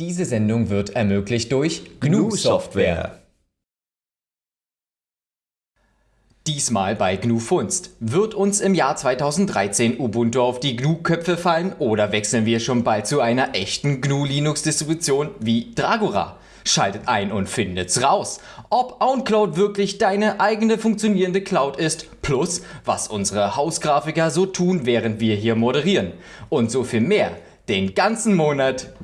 Diese Sendung wird ermöglicht durch GNU Software. Diesmal bei GNU Funst. Wird uns im Jahr 2013 Ubuntu auf die GNU-Köpfe fallen oder wechseln wir schon bald zu einer echten GNU-Linux-Distribution wie Dragora? Schaltet ein und findet's raus, ob OwnCloud wirklich deine eigene funktionierende Cloud ist, plus was unsere Hausgrafiker so tun, während wir hier moderieren. Und so viel mehr, den ganzen Monat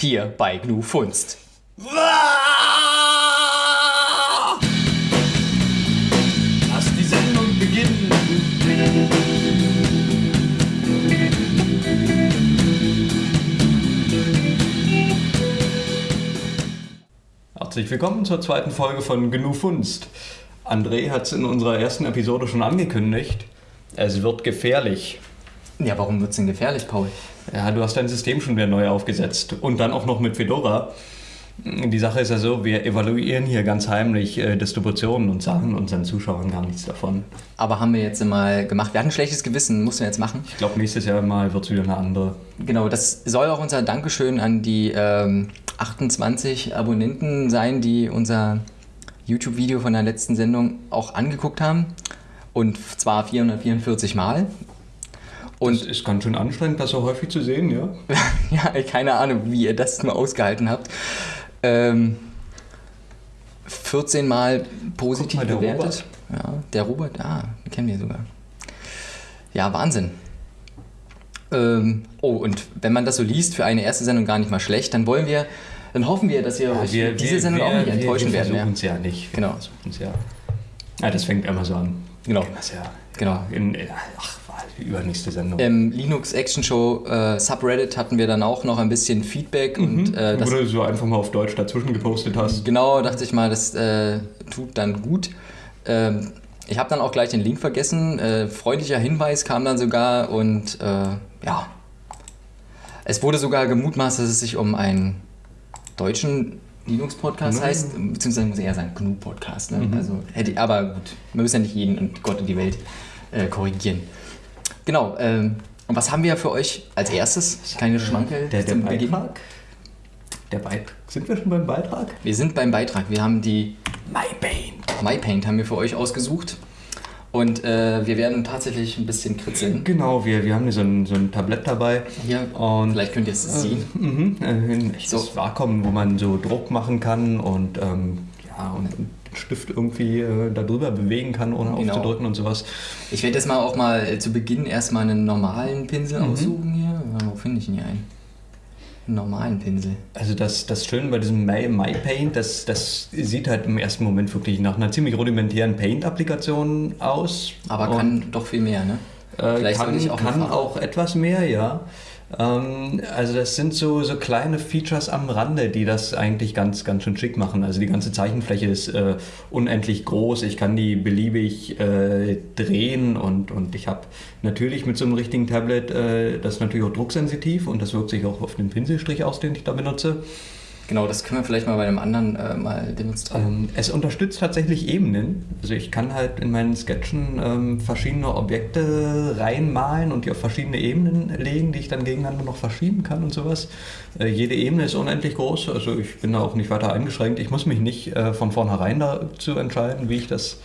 hier bei GNU Funst. Lass die Sendung beginnen. Herzlich willkommen zur zweiten Folge von Genug Funst. André hat es in unserer ersten Episode schon angekündigt. Es wird gefährlich. Ja, warum wird's denn gefährlich, Paul? Ja, du hast dein System schon wieder neu aufgesetzt und dann auch noch mit Fedora. Die Sache ist ja so, wir evaluieren hier ganz heimlich äh, Distributionen und sagen unseren Zuschauern gar nichts davon. Aber haben wir jetzt mal gemacht. Wir hatten ein schlechtes Gewissen, mussten wir jetzt machen. Ich glaube, nächstes Jahr mal wird es wieder eine andere. Genau, das soll auch unser Dankeschön an die ähm, 28 Abonnenten sein, die unser YouTube-Video von der letzten Sendung auch angeguckt haben. Und zwar 444 Mal. Und es ist ganz schön anstrengend, das so häufig zu sehen, ja? ja, keine Ahnung, wie ihr das nur ausgehalten habt. Ähm, 14 Mal positiv mal, der bewertet. Ja, der Robert, ah, den kennen wir sogar. Ja, Wahnsinn. Ähm, oh, und wenn man das so liest, für eine erste Sendung gar nicht mal schlecht, dann wollen wir, dann hoffen wir, dass wir euch diese Sendung auch nicht enttäuschen wir werden. Wir Ja. versuchen es ja nicht. Wir Genau. versuchen es ja. ja. Das fängt immer so an. Genau. Das ja, Genau. In, ach, die übernächste Sendung. Im Linux Action Show äh, Subreddit hatten wir dann auch noch ein bisschen Feedback und äh, das du so einfach mal auf Deutsch dazwischen gepostet hast. Genau, dachte ich mal, das äh, tut dann gut. Ähm, ich habe dann auch gleich den Link vergessen. Äh, freundlicher Hinweis kam dann sogar und äh, ja. Es wurde sogar gemutmaßt, dass es sich um einen deutschen Linux-Podcast Mhm. heißt, beziehungsweise muss ich eher sagen GNU-Podcast. Ne? Also, hätte, ich- aber gut, man muss ja nicht jeden und Gott und die Welt äh, korrigieren. Genau, ähm, und was haben wir für euch als erstes? Keine Schmankel Der, der zum Beginn? Beitrag? Der Beitrag. Sind wir schon beim Beitrag? Wir sind beim Beitrag. Wir haben die MyPaint. MyPaint haben wir für euch ausgesucht. Und äh, wir werden tatsächlich ein bisschen kritzeln. Genau, wir, wir haben hier so ein, so ein Tablett dabei. Hier, Und vielleicht könnt ihr es sehen. Mhm, äh, ein echtes So. Vakuum, wo man so Druck machen kann und, ähm, ja, und, und Stift irgendwie äh, darüber bewegen kann, ohne Genau. aufzudrücken und sowas. Ich werde jetzt mal auch mal äh, zu Beginn erstmal einen normalen Pinsel Mhm. aussuchen hier. Ja, Wo finde ich ihn hier einen? Einen normalen Pinsel. Also das, das Schöne bei diesem My, MyPaint, das, das sieht halt im ersten Moment wirklich nach einer ziemlich rudimentären Paint-Applikation aus. Aber kann doch viel mehr, ne? äh, Vielleicht kann, auch kann auch etwas mehr, ja. Ähm, also das sind so, so kleine Features am Rande, die das eigentlich ganz, ganz schön schick machen. Also die ganze Zeichenfläche ist äh, unendlich groß. Ich kann die beliebig äh, drehen und, und ich habe natürlich mit so einem richtigen Tablet äh, das ist natürlich auch drucksensitiv und das wirkt sich auch auf den Pinselstrich aus, den ich da benutze. Genau, das können wir vielleicht mal bei einem anderen äh, mal demonstrieren. Ähm, es unterstützt tatsächlich Ebenen. Also ich kann halt in meinen Sketchen ähm, verschiedene Objekte reinmalen und die auf verschiedene Ebenen legen, die ich dann gegeneinander noch verschieben kann und sowas. Äh, jede Ebene ist unendlich groß, also ich bin da auch nicht weiter eingeschränkt. Ich muss mich nicht äh, von vornherein dazu entscheiden, wie ich das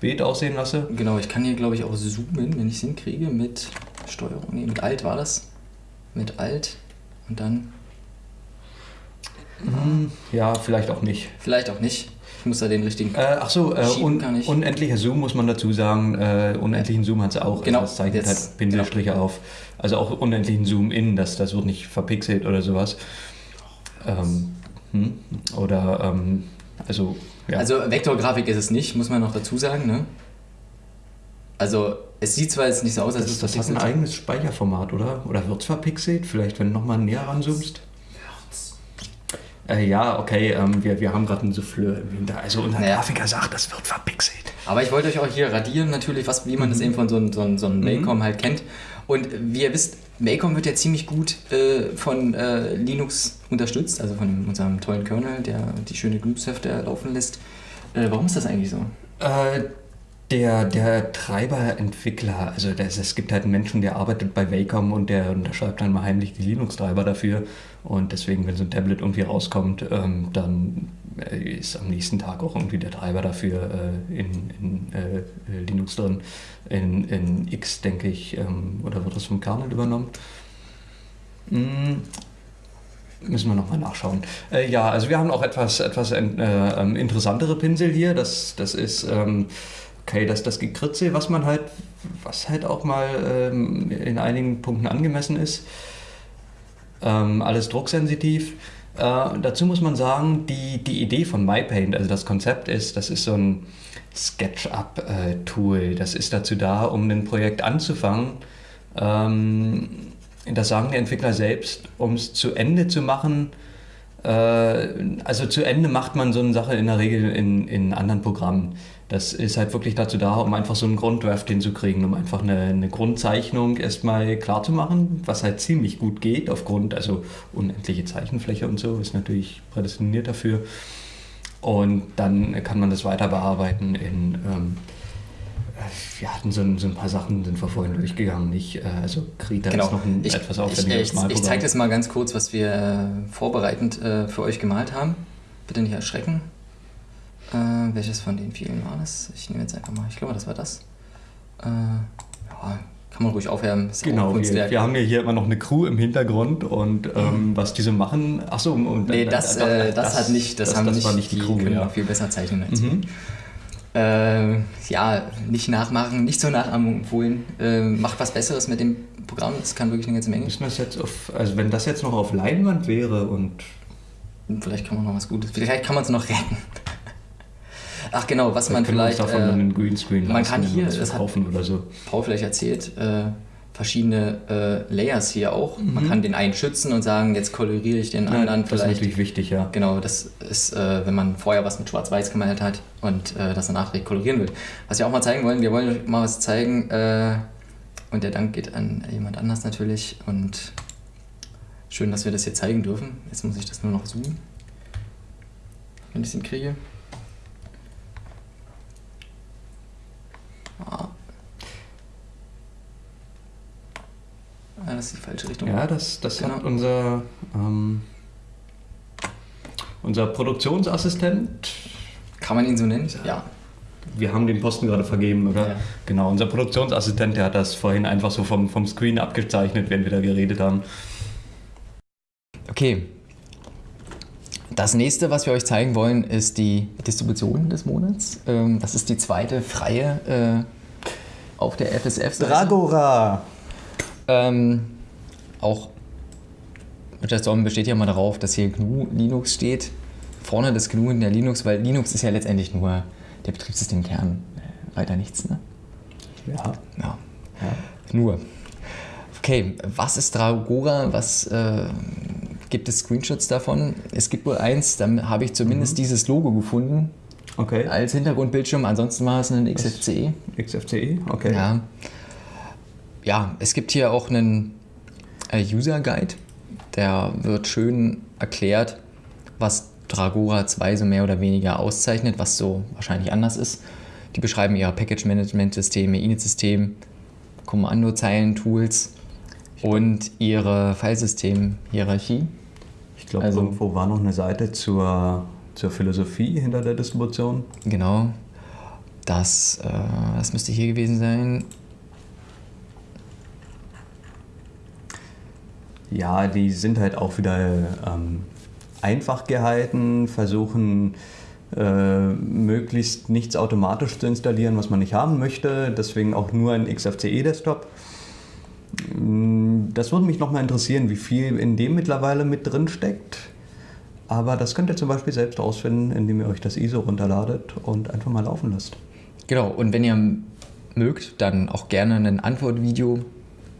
Bild aussehen lasse. Genau, ich kann hier glaube ich auch zoomen, wenn ich es hinkriege, mit Steuerung. Nee, mit Alt war das. Mit Alt und dann Ja, vielleicht auch nicht. vielleicht auch nicht. Ich muss da den richtigen. Äh, ach so, äh, un unendlicher Zoom muss man dazu sagen. Äh, unendlichen Zoom hat es auch. Genau, Also das zeichnet jetzt- halt Pinselstriche auf. Also auch unendlichen Zoom in, das, das wird nicht verpixelt oder sowas. Ähm, hm? Oder, ähm, also, ja. Also Vektorgrafik ist es nicht, muss man noch dazu sagen, ne? Also es sieht zwar jetzt nicht so aus, als das, es das hat ein eigenes Speicherformat, oder? Oder wird es verpixelt? Vielleicht, wenn du nochmal näher ranzoomst? Äh, ja, okay, ähm, wir, wir haben gerade ein Souffleur im Hintergrund. Also unser Naja. Grafiker sagt, das wird verpixelt. Aber ich wollte euch auch hier radieren, natürlich, was, wie man Mhm. das eben von so einem so so einem Maycom halt kennt. Und wie ihr wisst, Maycom wird ja ziemlich gut äh, von äh, Linux unterstützt, also von unserem tollen Kernel, der die schöne GNU-Software laufen lässt. Äh, warum ist das eigentlich so? Der, der Treiberentwickler, also das, es gibt halt einen Menschen, der arbeitet bei Wacom und der, und der schreibt dann mal heimlich die Linux-Treiber dafür. Und deswegen, wenn so ein Tablet irgendwie rauskommt, ähm, dann äh, ist am nächsten Tag auch irgendwie der Treiber dafür äh, in, in äh, Linux drin. In, in X, denke ich, ähm, oder wird das vom Kernel übernommen? Hm. Müssen wir nochmal nachschauen. Äh, ja, also wir haben auch etwas, etwas äh, ähm, interessantere Pinsel hier. Das, das ist ähm, okay, dass das Gekritzel, was man halt, was halt auch mal ähm, in einigen Punkten angemessen ist. Ähm, alles drucksensitiv. Äh, dazu muss man sagen, die, die Idee von MyPaint, also das Konzept ist, das ist so ein SketchUp-Tool. Das ist dazu da, um ein Projekt anzufangen. Ähm, das sagen die Entwickler selbst, um es zu Ende zu machen. Äh, also zu Ende macht man so eine Sache in der Regel in, in anderen Programmen. Das ist halt wirklich dazu da, um einfach so einen Grunddraft hinzukriegen, um einfach eine, eine Grundzeichnung erstmal klar zu machen, was halt ziemlich gut geht, aufgrund, also unendliche Zeichenfläche und so, ist natürlich prädestiniert dafür. Und dann kann man das weiter bearbeiten in, ähm, wir hatten so ein, so ein, paar Sachen, sind wir vorhin durchgegangen, nicht? Äh, also Krita genau. ist noch ein ich, etwas aufwendiges Ich, ich, ich zeige das mal ganz kurz, was wir äh, vorbereitend äh, für euch gemalt haben. Bitte nicht erschrecken. Äh, welches von den vielen war das? Ich nehme jetzt einfach mal, ich glaube, das war das. Äh, ja, kann man ruhig aufhärmen. genau, wir, wir, haben ja hier immer noch eine Crew im Hintergrund und ähm, mhm. was diese machen. Achso, und nee, das, äh, das, das, hat nicht, das, das haben das nicht, war nicht die, die Crew. Können ja. viel besser zeichnen als mhm. äh, ja, nicht nachmachen, nicht zur Nachahmung empfohlen. Äh, macht was Besseres mit dem Programm, das kann wirklich eine ganze Menge. Müssen wir jetzt auf, also wenn das jetzt noch auf Leinwand wäre und. Vielleicht kann man noch was Gutes, vielleicht kann man es noch retten. Ach genau, was man vielleicht. Davon äh, einen Greenscreen man kann hier, das verkaufen oder so. Paul vielleicht erzählt, äh, verschiedene äh, Layers hier auch. Mhm. Man kann den einen schützen und sagen, jetzt koloriere ich den ja, anderen das vielleicht. Das ist natürlich wichtig, ja. Genau, das ist, äh, wenn man vorher was mit Schwarz-Weiß gemalt hat und äh, das danach kolorieren will. Was wir auch mal zeigen wollen, wir wollen euch mal was zeigen äh, und der Dank geht an jemand anders natürlich und schön, dass wir das hier zeigen dürfen. Jetzt muss ich das nur noch zoomen, wenn ich es hinkriege. Ah. Ah. das ist die falsche Richtung. Ja, das, das genau. hat unser, ähm, unser Produktionsassistent. Kann man ihn so nennen? Ja. Wir haben den Posten gerade vergeben, oder? Ja. Genau, unser Produktionsassistent, der hat das vorhin einfach so vom, vom Screen abgezeichnet, während wir da geredet haben. Okay, das nächste, was wir euch zeigen wollen, ist die Distribution des Monats. Ähm, das ist die zweite freie äh, auf der FSF-Seite. Dragora! Ähm, auch Storm besteht ja mal darauf, dass hier GNU Linux steht. Vorne das GNU in der Linux, weil Linux ist ja letztendlich nur der Betriebssystemkern. Äh, weiter nichts, ne? Ja. ja. ja. Nur. Okay, was ist Dragora? Was äh, gibt es Screenshots davon. Es gibt wohl eins, da habe ich zumindest mhm. dieses Logo gefunden. Okay. Als Hintergrundbildschirm. Ansonsten war es ein XFCE. XFCE, okay. Ja. Ja, es gibt hier auch einen äh, User Guide. Der wird schön erklärt, was Dragora 2 so mehr oder weniger auszeichnet, was so wahrscheinlich anders ist. Die beschreiben ihre Package-Management-Systeme, Init-System, Kommandozeilen-Tools und ihre Filesystem-Hierarchie. Ich glaube, also, irgendwo war noch eine Seite zur, zur Philosophie hinter der Distribution. Genau. Das, äh, das müsste hier gewesen sein. Ja, die sind halt auch wieder ähm, einfach gehalten, versuchen äh, möglichst nichts automatisch zu installieren, was man nicht haben möchte. Deswegen auch nur ein XFCE-Desktop. Das würde mich nochmal interessieren, wie viel in dem mittlerweile mit drin steckt. Aber das könnt ihr zum Beispiel selbst ausfinden, indem ihr euch das ISO runterladet und einfach mal laufen lasst. Genau, und wenn ihr mögt, dann auch gerne ein Antwortvideo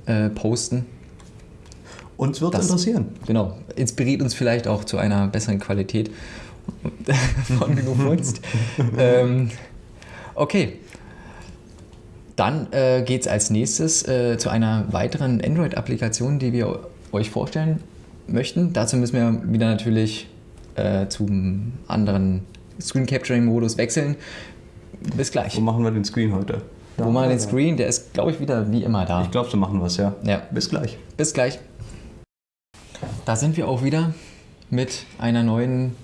äh, posten. Uns wird es interessieren. Genau, inspiriert uns vielleicht auch zu einer besseren Qualität von genug ähm, okay, dann äh, geht es als nächstes äh, zu einer weiteren Android-Applikation, die wir euch vorstellen möchten. Dazu müssen wir wieder natürlich äh, zum anderen Screen Capturing Modus wechseln. bis gleich. Wo machen wir den Screen heute? Wo machen wir den Screen? Der ist, glaube ich, wieder wie immer da. Ich glaube, so machen wir es, ja. Ja. Bis gleich. Bis gleich. Da sind wir auch wieder mit einer neuen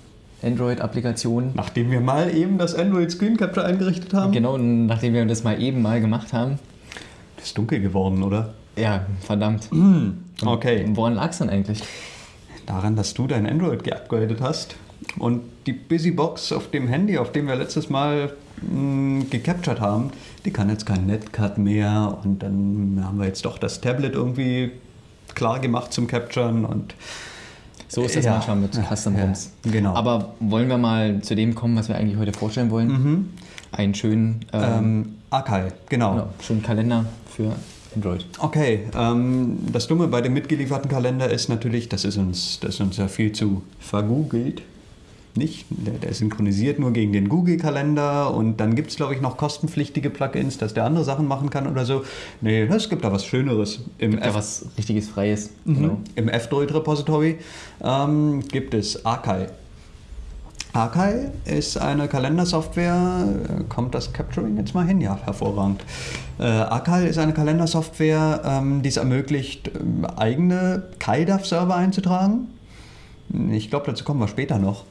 Android-Applikation. Nachdem wir mal eben das Android Screen Capture eingerichtet haben. Genau, nachdem wir das mal eben mal gemacht haben. Ist dunkel geworden, oder? Ja, verdammt. Okay. Woran lag es denn eigentlich? Daran, dass du dein Android geupgradet hast und die Busybox auf dem Handy, auf dem wir letztes Mal mh, gecaptured haben, die kann jetzt kein Netcut mehr und dann haben wir jetzt doch das Tablet irgendwie klar gemacht zum Capturen und So ist das Ja. manchmal mit Custom Ja, ROMs. genau. Aber wollen wir mal zu dem kommen, was wir eigentlich heute vorstellen wollen? Einen schönen, ähm, ähm, Archive, genau. genau, schönen Kalender für Android. Okay, ähm, das Dumme bei dem mitgelieferten Kalender ist natürlich, das ist uns, das ist uns ja viel zu vergoogelt. Nicht? Der, der synchronisiert nur gegen den Google-Kalender und dann gibt es, glaube ich, noch kostenpflichtige Plugins, dass der andere Sachen machen kann oder so. Nee, es gibt da was Schöneres. Im, Gibt da F- was richtiges Freies. Genau. im F-Droid-Repository ähm, gibt es Archive. Archive ist eine Kalendersoftware. Äh, Kommt das Capturing jetzt mal hin? Ja, hervorragend. Äh, Archive ist eine Kalendersoftware, ähm, die es ermöglicht, ähm, eigene KaiDAV-Server einzutragen. Ich glaube, dazu kommen wir später noch.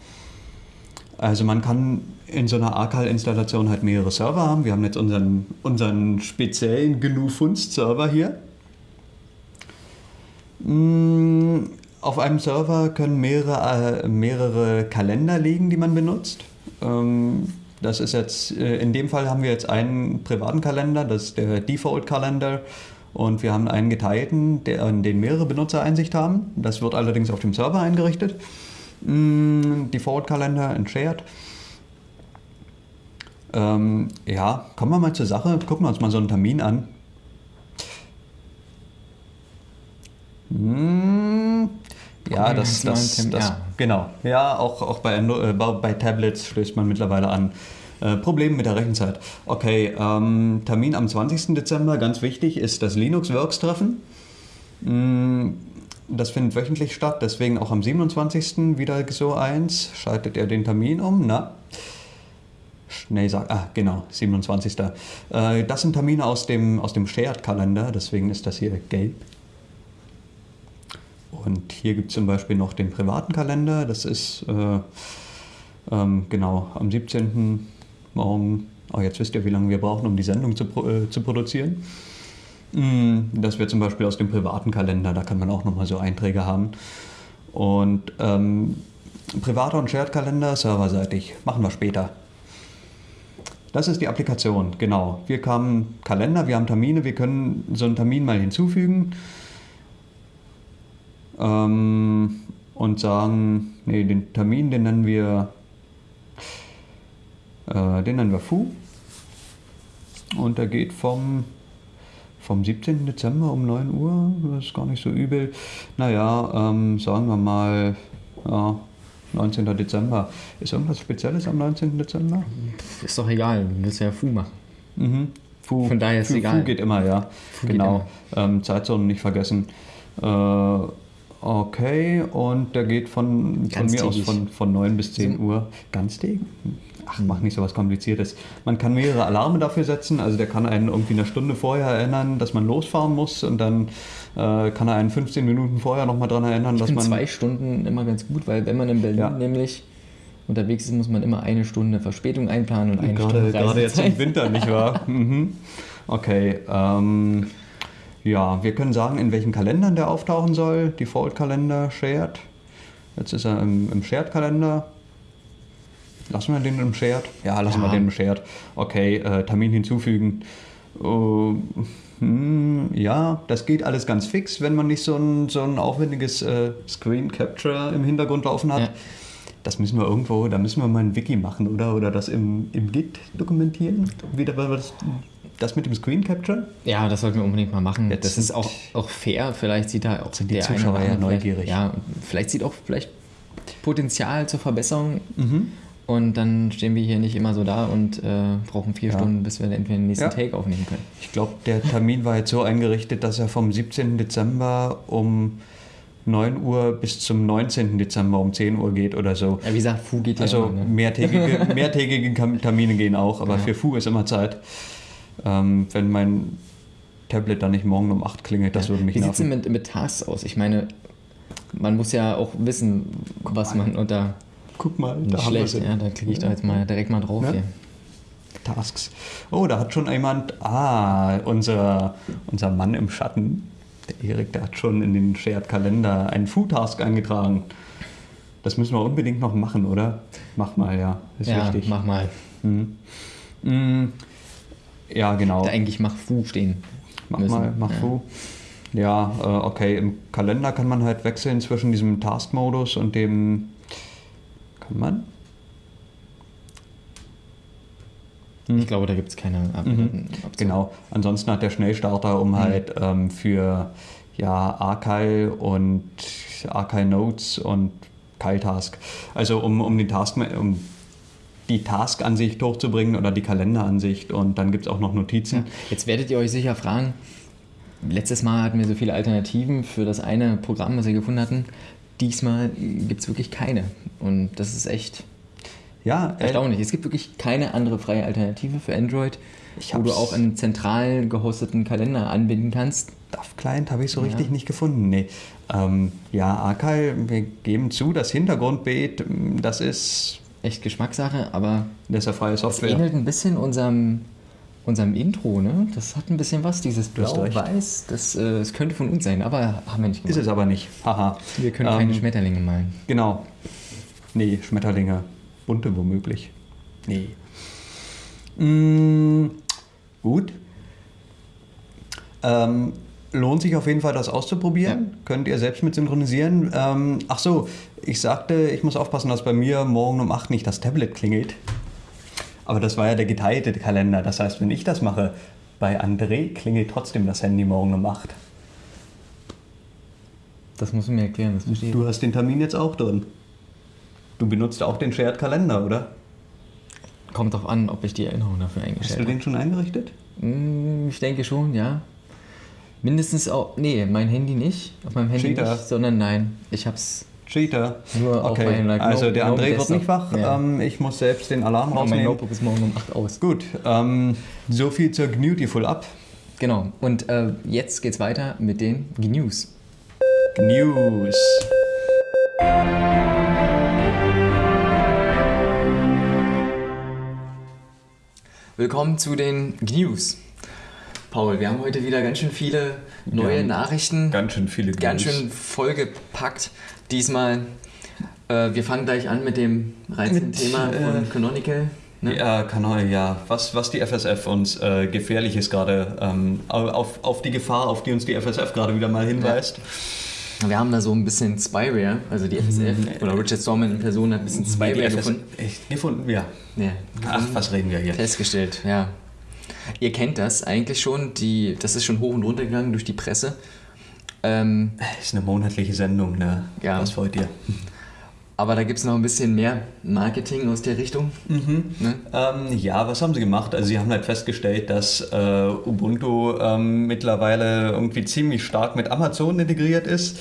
Also man kann in so einer Archive-Installation halt mehrere Server haben. Wir haben jetzt unseren, unseren speziellen GNU-Funst-Server hier. Mm, Auf einem Server können mehrere, äh, mehrere Kalender liegen, die man benutzt. Ähm, das ist jetzt, äh, in dem Fall haben wir jetzt einen privaten Kalender, das ist der Default-Kalender. Und wir haben einen geteilten, der, in den mehrere Benutzer Einsicht haben. Das wird allerdings auf dem Server eingerichtet. Mm, Default-Kalender in Shared. Ähm, ja, kommen wir mal zur Sache. Gucken wir uns mal so einen Termin an. Hm, ja, das, das, das ja. genau. Ja, auch, auch bei, äh, bei Tablets stößt man mittlerweile an. Äh, Probleme mit der Rechenzeit. Okay, ähm, Termin am 20. Dezember, ganz wichtig, ist das Linux-Works-Treffen. Mm, Das findet wöchentlich statt, deswegen auch am 27. wieder so eins. Schaltet ihr den Termin um? Na? Schnell sagen. Ah, genau, 27. Äh, das sind Termine aus dem, aus dem Shared-Kalender, deswegen ist das hier gelb. Und hier gibt es zum Beispiel noch den privaten Kalender, das ist äh, ähm, genau am 17. morgen. Oh, jetzt wisst ihr, wie lange wir brauchen, um die Sendung zu, äh, zu produzieren. Mm, Das wäre zum Beispiel aus dem privaten Kalender, da kann man auch nochmal so Einträge haben. Und ähm, privater und Shared-Kalender, serverseitig, machen wir später. Das ist die Applikation, genau. Wir haben Kalender, wir haben Termine, wir können so einen Termin mal hinzufügen ähm, und sagen, nee, den Termin, den nennen wir, äh, den nennen wir Fu. Und der geht vom, vom 17. Dezember um 9 Uhr, das ist gar nicht so übel. Naja, ähm, sagen wir mal, ja, 19. Dezember. Ist irgendwas Spezielles am 19. Dezember? Ist doch egal, du willst ja Fu machen. Mhm. Fu, Von daher ist Fu, egal. Fu geht immer, ja. geht genau. Ähm, Zeitzonen nicht vergessen. Äh, okay, und der geht von, von mir aus von, von 9 bis 10 Uhr. Ganztägig? Ach, mach nicht so was Kompliziertes. Man kann mehrere Alarme dafür setzen. Also der kann einen irgendwie eine Stunde vorher erinnern, dass man losfahren muss. Und dann äh, kann er einen 15 Minuten vorher nochmal dran erinnern, Ich dass man... zwei Stunden immer ganz gut, weil wenn man in Berlin Ja. nämlich unterwegs ist, muss man immer eine Stunde Verspätung einplanen und eine Gerade, Stunde gerade jetzt im. Winter, nicht wahr? mhm. Okay. Ähm, ja, wir können sagen, in welchen Kalendern der auftauchen soll. Default-Kalender, Shared. Jetzt ist er im, im Shared-Kalender. Lassen wir den im Shared? Ja, lassen Ja. wir den im Shared. Okay, äh, Termin hinzufügen. Äh, hm, ja, das geht alles ganz fix, wenn man nicht so ein, so ein aufwendiges äh, Screen Capture im Hintergrund laufen hat. Ja. Das müssen wir irgendwo, da müssen wir mal ein Wiki machen, oder? Oder das im, im Git dokumentieren? Wieder weil wir das, das mit dem Screen Capture? Ja, das sollten wir unbedingt mal machen. Jetzt das ist auch, auch fair. Vielleicht sieht da auch Sind die Zuschauer ja andere vielleicht- neugierig. Ja, vielleicht sieht auch vielleicht Potenzial zur Verbesserung. Mhm. Und dann stehen wir hier nicht immer so da und äh, brauchen vier Ja. Stunden, bis wir entweder den nächsten Ja. Take aufnehmen können. Ich glaube, der Termin war jetzt so eingerichtet, dass er vom 17. Dezember um 9 Uhr bis zum 19. Dezember um 10 Uhr geht oder so. Ja, wie gesagt, Fu geht ja Also immer, ne? mehrtägige, mehrtägige Termine gehen auch, aber Ja. für Fu ist immer Zeit. Ähm, wenn mein Tablet dann nicht morgen um 8 klingelt, das würde mich Wie sieht es denn mit, mit Tasks aus? Ich meine, man muss ja auch wissen, was man unter Guck mal, nicht schlecht, ja, da klicke ich da jetzt mal direkt mal drauf Ja. hier. Tasks. Oh, da hat schon jemand, ah, unser, unser Mann im Schatten, der Erik, der hat schon in den Shared-Kalender einen Food-Task eingetragen. Das müssen wir unbedingt noch machen, oder? Mach mal, ja. Ist ja, wichtig. mach mal. Mhm. Mm, Ja, genau. Da eigentlich mach Fu stehen. Mach müssen. mal, mach ja. Fu. Ja, äh, okay. Im Kalender kann man halt wechseln zwischen diesem Task-Modus und dem. Kann man? Ich glaube, da gibt es keine Mhm. Genau. Ansonsten hat der Schnellstarter, um halt ähm, für ja, Archive und Archive Notes und Kyle-Task, also um, um, den Task, um die Task-Ansicht hochzubringen oder die Kalenderansicht und dann gibt es auch noch Notizen. Jetzt werdet ihr euch sicher fragen, letztes Mal hatten wir so viele Alternativen für das eine Programm, was wir gefunden hatten. Diesmal gibt es wirklich keine. Und das ist echt Ja, erstaunlich. Es gibt wirklich keine andere freie Alternative für Android, Ich wo du auch einen zentral gehosteten Kalender anbinden kannst. DAF Client habe ich so Ja. richtig nicht gefunden. Nee. Ähm, ja, Archive, wir geben zu, das Hintergrundbeet, das ist, Echt Geschmackssache, aber das ist ja freie Software. ähnelt ein bisschen unserem, unserem Intro, ne? Das hat ein bisschen was, dieses. Blau-Weiß. Das, äh, das könnte von uns sein, aber haben wir nicht Ist gemacht. es aber nicht. Haha. Wir können Ähm, keine Schmetterlinge malen. Genau. Nee, Schmetterlinge. Bunte womöglich. Nee. Mm, gut. Ähm, lohnt sich auf jeden Fall, das auszuprobieren. Könnt ihr selbst mit synchronisieren. Ähm, ach so, ich sagte, ich muss aufpassen, dass bei mir morgen um 8 nicht das Tablet klingelt. Aber das war ja der geteilte Kalender. Das heißt, wenn ich das mache, bei André klingelt trotzdem das Handy morgen um 8. Das musst du mir erklären, das verstehe ich. Du hast den Termin jetzt auch drin. Du benutzt auch den Shared Kalender, oder? Kommt drauf an, ob ich die Erinnerung dafür Hast eingestellt du habe. den schon eingerichtet? Mm, Ich denke schon, ja. Mindestens auch. Nee, mein Handy nicht. Auf meinem Handy Cheater. nicht, sondern nein. Ich hab's Cheater. nur Okay, like, also No- der No André wird nicht wach. Ja. Ähm, ich muss selbst den Alarm mein rausnehmen. Notebook ist morgen um 8 aus. Gut, ähm, so viel zur Beautiful Up. Genau. Und äh, jetzt geht's weiter mit den News. News. Willkommen zu den News. Paul, wir haben heute wieder ganz schön viele neue Ja, Nachrichten. Ganz schön viele ganz News. schön vollgepackt. Diesmal, äh, wir fangen gleich an mit dem reizenden Mit, Thema von äh, Canonical. Ne? Ja, Kanal, ja. Was, was die FSF uns äh, Gefährliches gerade, ähm, auf, auf die Gefahr, auf die uns die FSF gerade wieder mal hinweist. Wir haben da so ein bisschen Spyware, also die FSF oder Richard Stallman in Person hat ein bisschen Spyware gefunden. Echt, gefunden, ja. Ja, Ach, was reden wir hier? festgestellt, ja. Ihr kennt das eigentlich schon, die, das ist schon hoch und runter gegangen durch die Presse. Ähm, Ist eine monatliche Sendung, ne? Ja. Was wollt ihr? aber da gibt es noch ein bisschen mehr Marketing aus der Richtung. Ne? Ähm, ja, was haben sie gemacht? Also sie haben halt festgestellt, dass äh, Ubuntu ähm, mittlerweile irgendwie ziemlich stark mit Amazon integriert ist.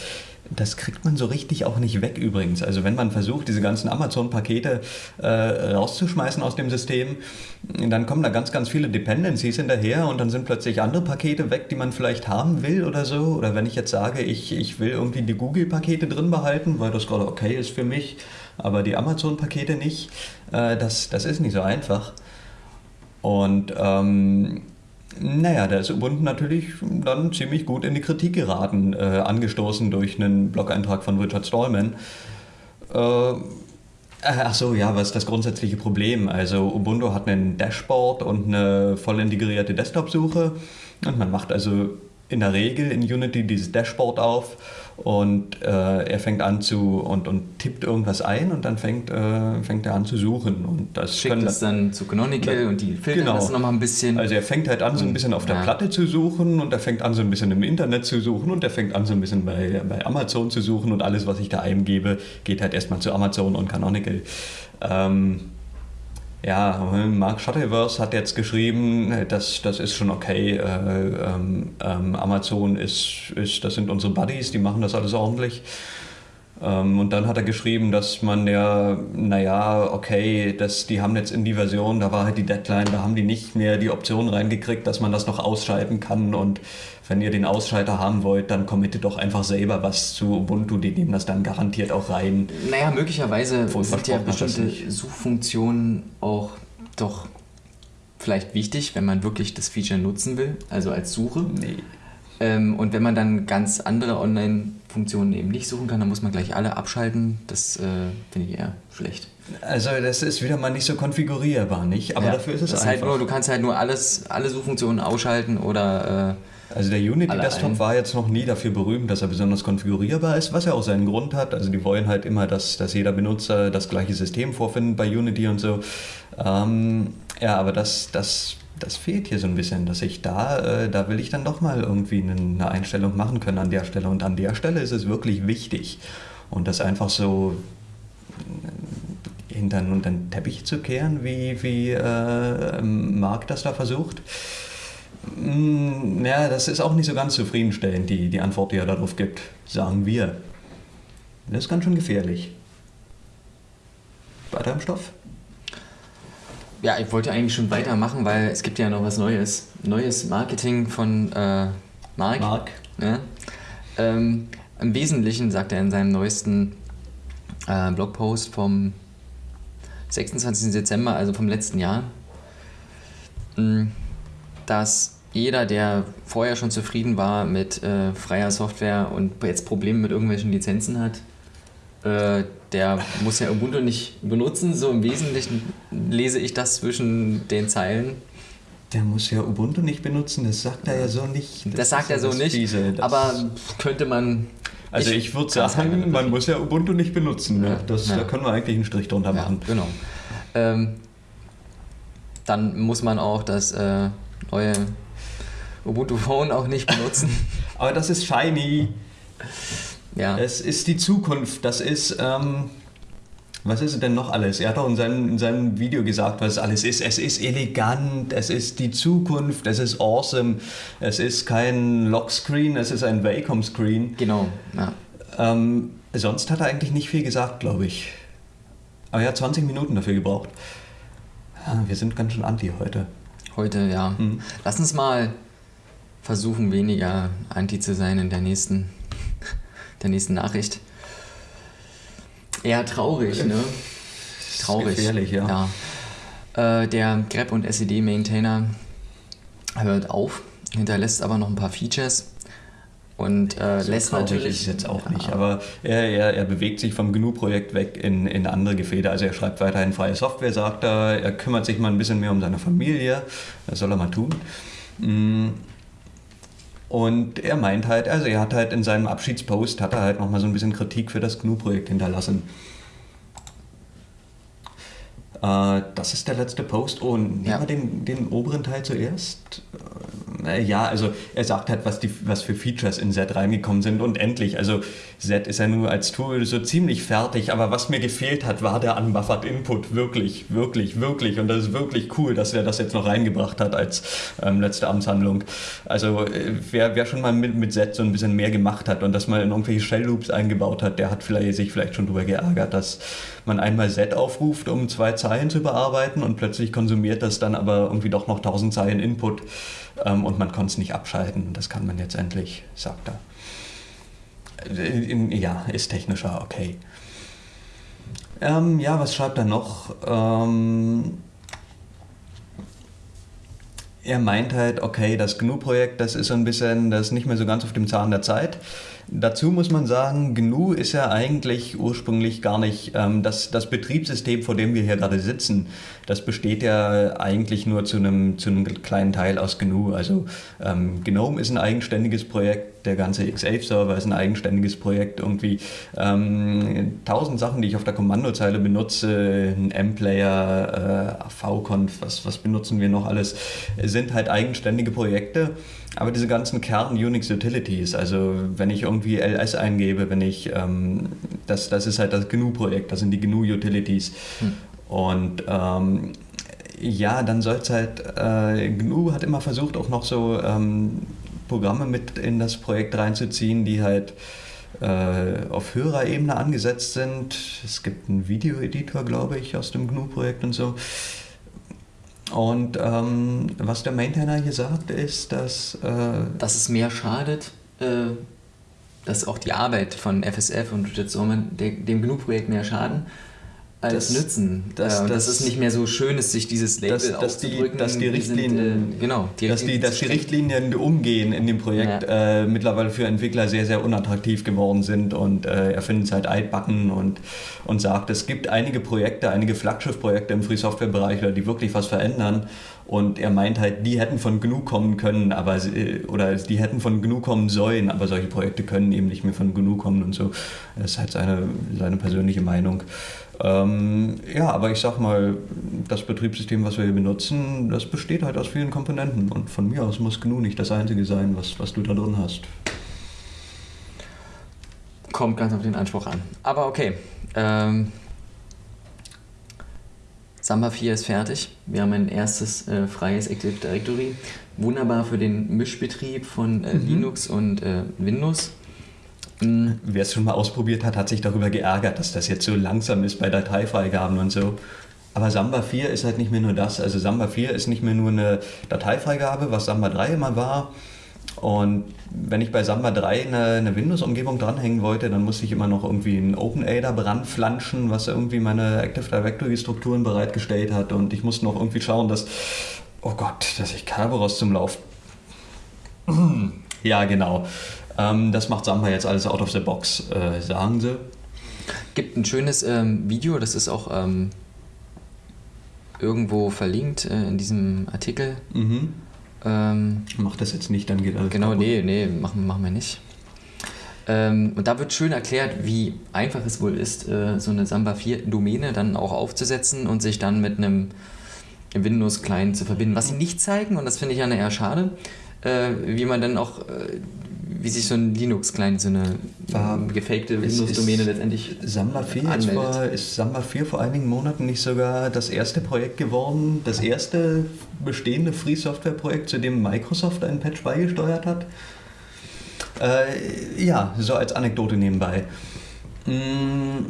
Das kriegt man so richtig auch nicht weg übrigens. Also wenn man versucht, diese ganzen Amazon-Pakete äh, rauszuschmeißen aus dem System, dann kommen da ganz, ganz viele Dependencies hinterher und dann sind plötzlich andere Pakete weg, die man vielleicht haben will oder so. Oder wenn ich jetzt sage, ich, ich will irgendwie die Google-Pakete drin behalten, weil das gerade okay ist für mich, aber die Amazon-Pakete nicht, äh, das, das ist nicht so einfach. Und ähm, naja, da ist Ubuntu natürlich dann ziemlich gut in die Kritik geraten, äh, angestoßen durch einen Blog-Eintrag von Richard Stallman. Äh, Ach so, ja, was ist das grundsätzliche Problem? Also Ubuntu hat ein Dashboard und eine voll integrierte Desktop-Suche und man macht also in der Regel in Unity dieses Dashboard auf und äh, er fängt an zu und, und tippt irgendwas ein und dann fängt, äh, fängt er an zu suchen und das Schickt es dann zu Canonical Ja, und die filtern genau. das nochmal ein bisschen. also er fängt halt an, so ein bisschen auf der Ja. Platte zu suchen und er fängt an, so ein bisschen im Internet zu suchen und er fängt an, so ein bisschen bei, bei Amazon zu suchen und alles, was ich da eingebe, geht halt erstmal zu Amazon und Canonical. Ähm, ja, Mark Shuttleworth hat jetzt geschrieben, das, das ist schon okay. Äh, ähm, ähm, Amazon ist, ist, das sind unsere Buddies, die machen das alles ordentlich. Ähm, und dann hat er geschrieben, dass man ja, naja, okay, das, die haben jetzt in die Version, da war halt die Deadline, da haben die nicht mehr die Option reingekriegt, dass man das noch ausschalten kann. Und wenn ihr den Ausschalter haben wollt, dann committet doch einfach selber was zu Ubuntu, die nehmen das dann garantiert auch rein. Naja, möglicherweise sind ja bestimmte Suchfunktionen auch doch vielleicht wichtig, wenn man wirklich das Feature nutzen will, also als Suche. Nee. Ähm, und wenn man dann ganz andere Online-Funktionen eben nicht suchen kann, dann muss man gleich alle abschalten. Das äh, finde ich eher schlecht. Also das ist wieder mal nicht so konfigurierbar, nicht? Aber ja, dafür ist es das einfach. Halt nur, du kannst halt nur alles, alle Suchfunktionen ausschalten oder... Äh, also der Unity Desktop war jetzt noch nie dafür berühmt, dass er besonders konfigurierbar ist, was ja auch seinen Grund hat. Also die wollen halt immer, dass, dass jeder Benutzer das gleiche System vorfindet bei Unity und so. Ähm, ja, aber das, das das fehlt hier so ein bisschen, dass ich da, äh, da will ich dann doch mal irgendwie eine Einstellung machen können an der Stelle. Und an der Stelle ist es wirklich wichtig. Und das einfach so äh, hinter, den Teppich zu kehren, wie, wie äh, Marc das da versucht. Mm, ja, das ist auch nicht so ganz zufriedenstellend, die, die Antwort, die er darauf gibt, sagen wir. Das ist ganz schön gefährlich. Weiter im Stoff? Ja, ich wollte eigentlich schon weitermachen, weil es gibt ja noch was Neues. Neues Marketing von äh, Mark. Mark. Ja. Ähm, Im Wesentlichen sagt er in seinem neuesten äh, Blogpost vom 26. Dezember, also vom letzten Jahr, hm, dass jeder, der vorher schon zufrieden war mit äh, freier Software und jetzt Probleme mit irgendwelchen Lizenzen hat, äh, der muss ja Ubuntu nicht benutzen. So im Wesentlichen lese ich das zwischen den Zeilen. Der muss ja Ubuntu nicht benutzen, das sagt er ja so nicht. Das, das sagt er so nicht, Fiese, aber könnte man... Also ich, ich würde sagen, man muss ja Ubuntu nicht benutzen. Ne? Das, ja. Da können wir eigentlich einen Strich drunter machen. Ja, genau. Ähm, dann muss man auch das äh, neue Ubuntu Phone auch nicht benutzen. aber das ist shiny. Ja. Es ist die Zukunft. Das ist. Ähm, was ist denn noch alles? Er hat auch in seinem, in seinem Video gesagt, was es alles ist. Es ist elegant, es ist die Zukunft, es ist awesome, es ist kein Lockscreen, es ist ein Wacom-Screen. Genau, ja. Ähm, sonst hat er eigentlich nicht viel gesagt, glaube ich. Aber er hat 20 Minuten dafür gebraucht. Ja, wir sind ganz schön anti heute. Heute, ja. Mhm. Lass uns mal versuchen, weniger anti zu sein in der nächsten der nächsten Nachricht. Eher traurig, ne? Traurig. Gefährlich, ja. ja. Äh, der Grep und SED Maintainer hört auf, hinterlässt aber noch ein paar Features und äh, so lässt natürlich. ist jetzt auch nicht, aber er, er, er bewegt sich vom GNU-Projekt weg in, in andere Gefäde. Also er schreibt weiterhin freie Software, sagt er, er kümmert sich mal ein bisschen mehr um seine Familie, das soll er mal tun. Mm. Und er meint halt, also er hat halt in seinem Abschiedspost, hat er halt nochmal so ein bisschen Kritik für das GNU-Projekt hinterlassen. Äh, das ist der letzte Post. Oh, nehmen ja. wir den, den oberen Teil zuerst. Äh, ja, also er sagt halt, was, die, was für Features in Z reingekommen sind und endlich. Also Z ist ja nur als Tool so ziemlich fertig, aber was mir gefehlt hat, war der Unbuffered Input. Wirklich, wirklich, wirklich. Und das ist wirklich cool, dass er das jetzt noch reingebracht hat als ähm, letzte Amtshandlung. Also äh, wer, wer schon mal mit, mit Z so ein bisschen mehr gemacht hat und das mal in irgendwelche Shell Loops eingebaut hat, der hat vielleicht, sich vielleicht schon darüber geärgert, dass man einmal Z aufruft, um zwei Zeilen zu bearbeiten und plötzlich konsumiert das dann aber irgendwie doch noch 1000 Zeilen Input ähm, und man konnte es nicht abschalten. Das kann man jetzt endlich, sagt er. Äh, ja, ist technischer, okay. Ähm, ja, was schreibt er noch? Ähm, er meint halt, okay, das GNU-Projekt, das ist so ein bisschen, das ist nicht mehr so ganz auf dem Zahn der Zeit. Dazu muss man sagen, GNU ist ja eigentlich ursprünglich gar nicht ähm, das, das Betriebssystem, vor dem wir hier gerade sitzen. Das besteht ja eigentlich nur zu einem, zu einem kleinen Teil aus GNU. Also ähm, GNOME ist ein eigenständiges Projekt, der ganze X8-Server ist ein eigenständiges Projekt. Irgendwie ähm, tausend Sachen, die ich auf der Kommandozeile benutze, ein M-Player, äh, VConf, was, was benutzen wir noch alles, sind halt eigenständige Projekte. Aber diese ganzen Kern-Unix-Utilities, also wenn ich irgendwie LS eingebe, wenn ich, ähm, das, das ist halt das GNU-Projekt, das sind die GNU-Utilities. Hm. Und ähm, ja, dann soll es halt, äh, GNU hat immer versucht, auch noch so ähm, Programme mit in das Projekt reinzuziehen, die halt äh, auf höherer Ebene angesetzt sind. Es gibt einen Videoeditor, glaube ich, aus dem GNU-Projekt und so. Und ähm, was der Maintainer hier sagt, ist, dass... Äh, dass es mehr schadet, äh, dass auch die Arbeit von FSF und Richard Sorman dem GNU-Projekt mehr schaden als das, Nützen. Das, äh, das, das, ist nicht mehr so schön ist, sich dieses Label dass, dass die, dass die Richtlinien, sind, äh, genau, die dass, die, dass die Richtlinien umgehen in dem Projekt ja. äh, mittlerweile für Entwickler sehr, sehr unattraktiv geworden sind und äh, er findet es halt altbacken und, und sagt, es gibt einige Projekte, einige Flaggschiff-Projekte im Free-Software-Bereich, die wirklich was verändern und er meint halt, die hätten von GNU kommen können, aber äh, oder die hätten von GNU kommen sollen, aber solche Projekte können eben nicht mehr von GNU kommen und so. Das ist halt seine, seine persönliche Meinung. Ähm, ja, aber ich sag mal, das Betriebssystem, was wir hier benutzen, das besteht halt aus vielen Komponenten und von mir aus muss GNU nicht das einzige sein, was, was du da drin hast. Kommt ganz auf den Anspruch an. Aber okay. Ähm, Samba 4 ist fertig. Wir haben ein erstes äh, freies Active Directory. Wunderbar für den Mischbetrieb von äh, mhm. Linux und äh, Windows. Wer es schon mal ausprobiert hat, hat sich darüber geärgert, dass das jetzt so langsam ist bei Dateifreigaben und so. Aber Samba 4 ist halt nicht mehr nur das. Also Samba 4 ist nicht mehr nur eine Dateifreigabe, was Samba 3 immer war. Und wenn ich bei Samba 3 eine, eine Windows-Umgebung dranhängen wollte, dann musste ich immer noch irgendwie ein OpenADA ranflanschen, was irgendwie meine Active Directory-Strukturen bereitgestellt hat. Und ich musste noch irgendwie schauen, dass, oh Gott, dass ich Kerberos zum Lauf. ja, genau. Ähm, das macht Samba jetzt alles out of the box, äh, sagen sie. Gibt ein schönes ähm, Video, das ist auch ähm, irgendwo verlinkt äh, in diesem Artikel. Mhm. Ähm, Mach das jetzt nicht, dann geht alles Genau, kaputt. nee, nee, machen, machen wir nicht. Ähm, und da wird schön erklärt, wie einfach es wohl ist, äh, so eine Samba 4 Domäne dann auch aufzusetzen und sich dann mit einem Windows-Client zu verbinden. Was sie nicht zeigen, und das finde ich ja eher schade, äh, wie man dann auch äh, wie sich so ein Linux-Client, so eine War, gefakte Windows-Domäne letztendlich Samba 4 anmeldet. War, ist Samba 4 vor einigen Monaten nicht sogar das erste Projekt geworden, das erste bestehende Free-Software-Projekt, zu dem Microsoft einen Patch beigesteuert hat? Äh, ja, so als Anekdote nebenbei. Hm,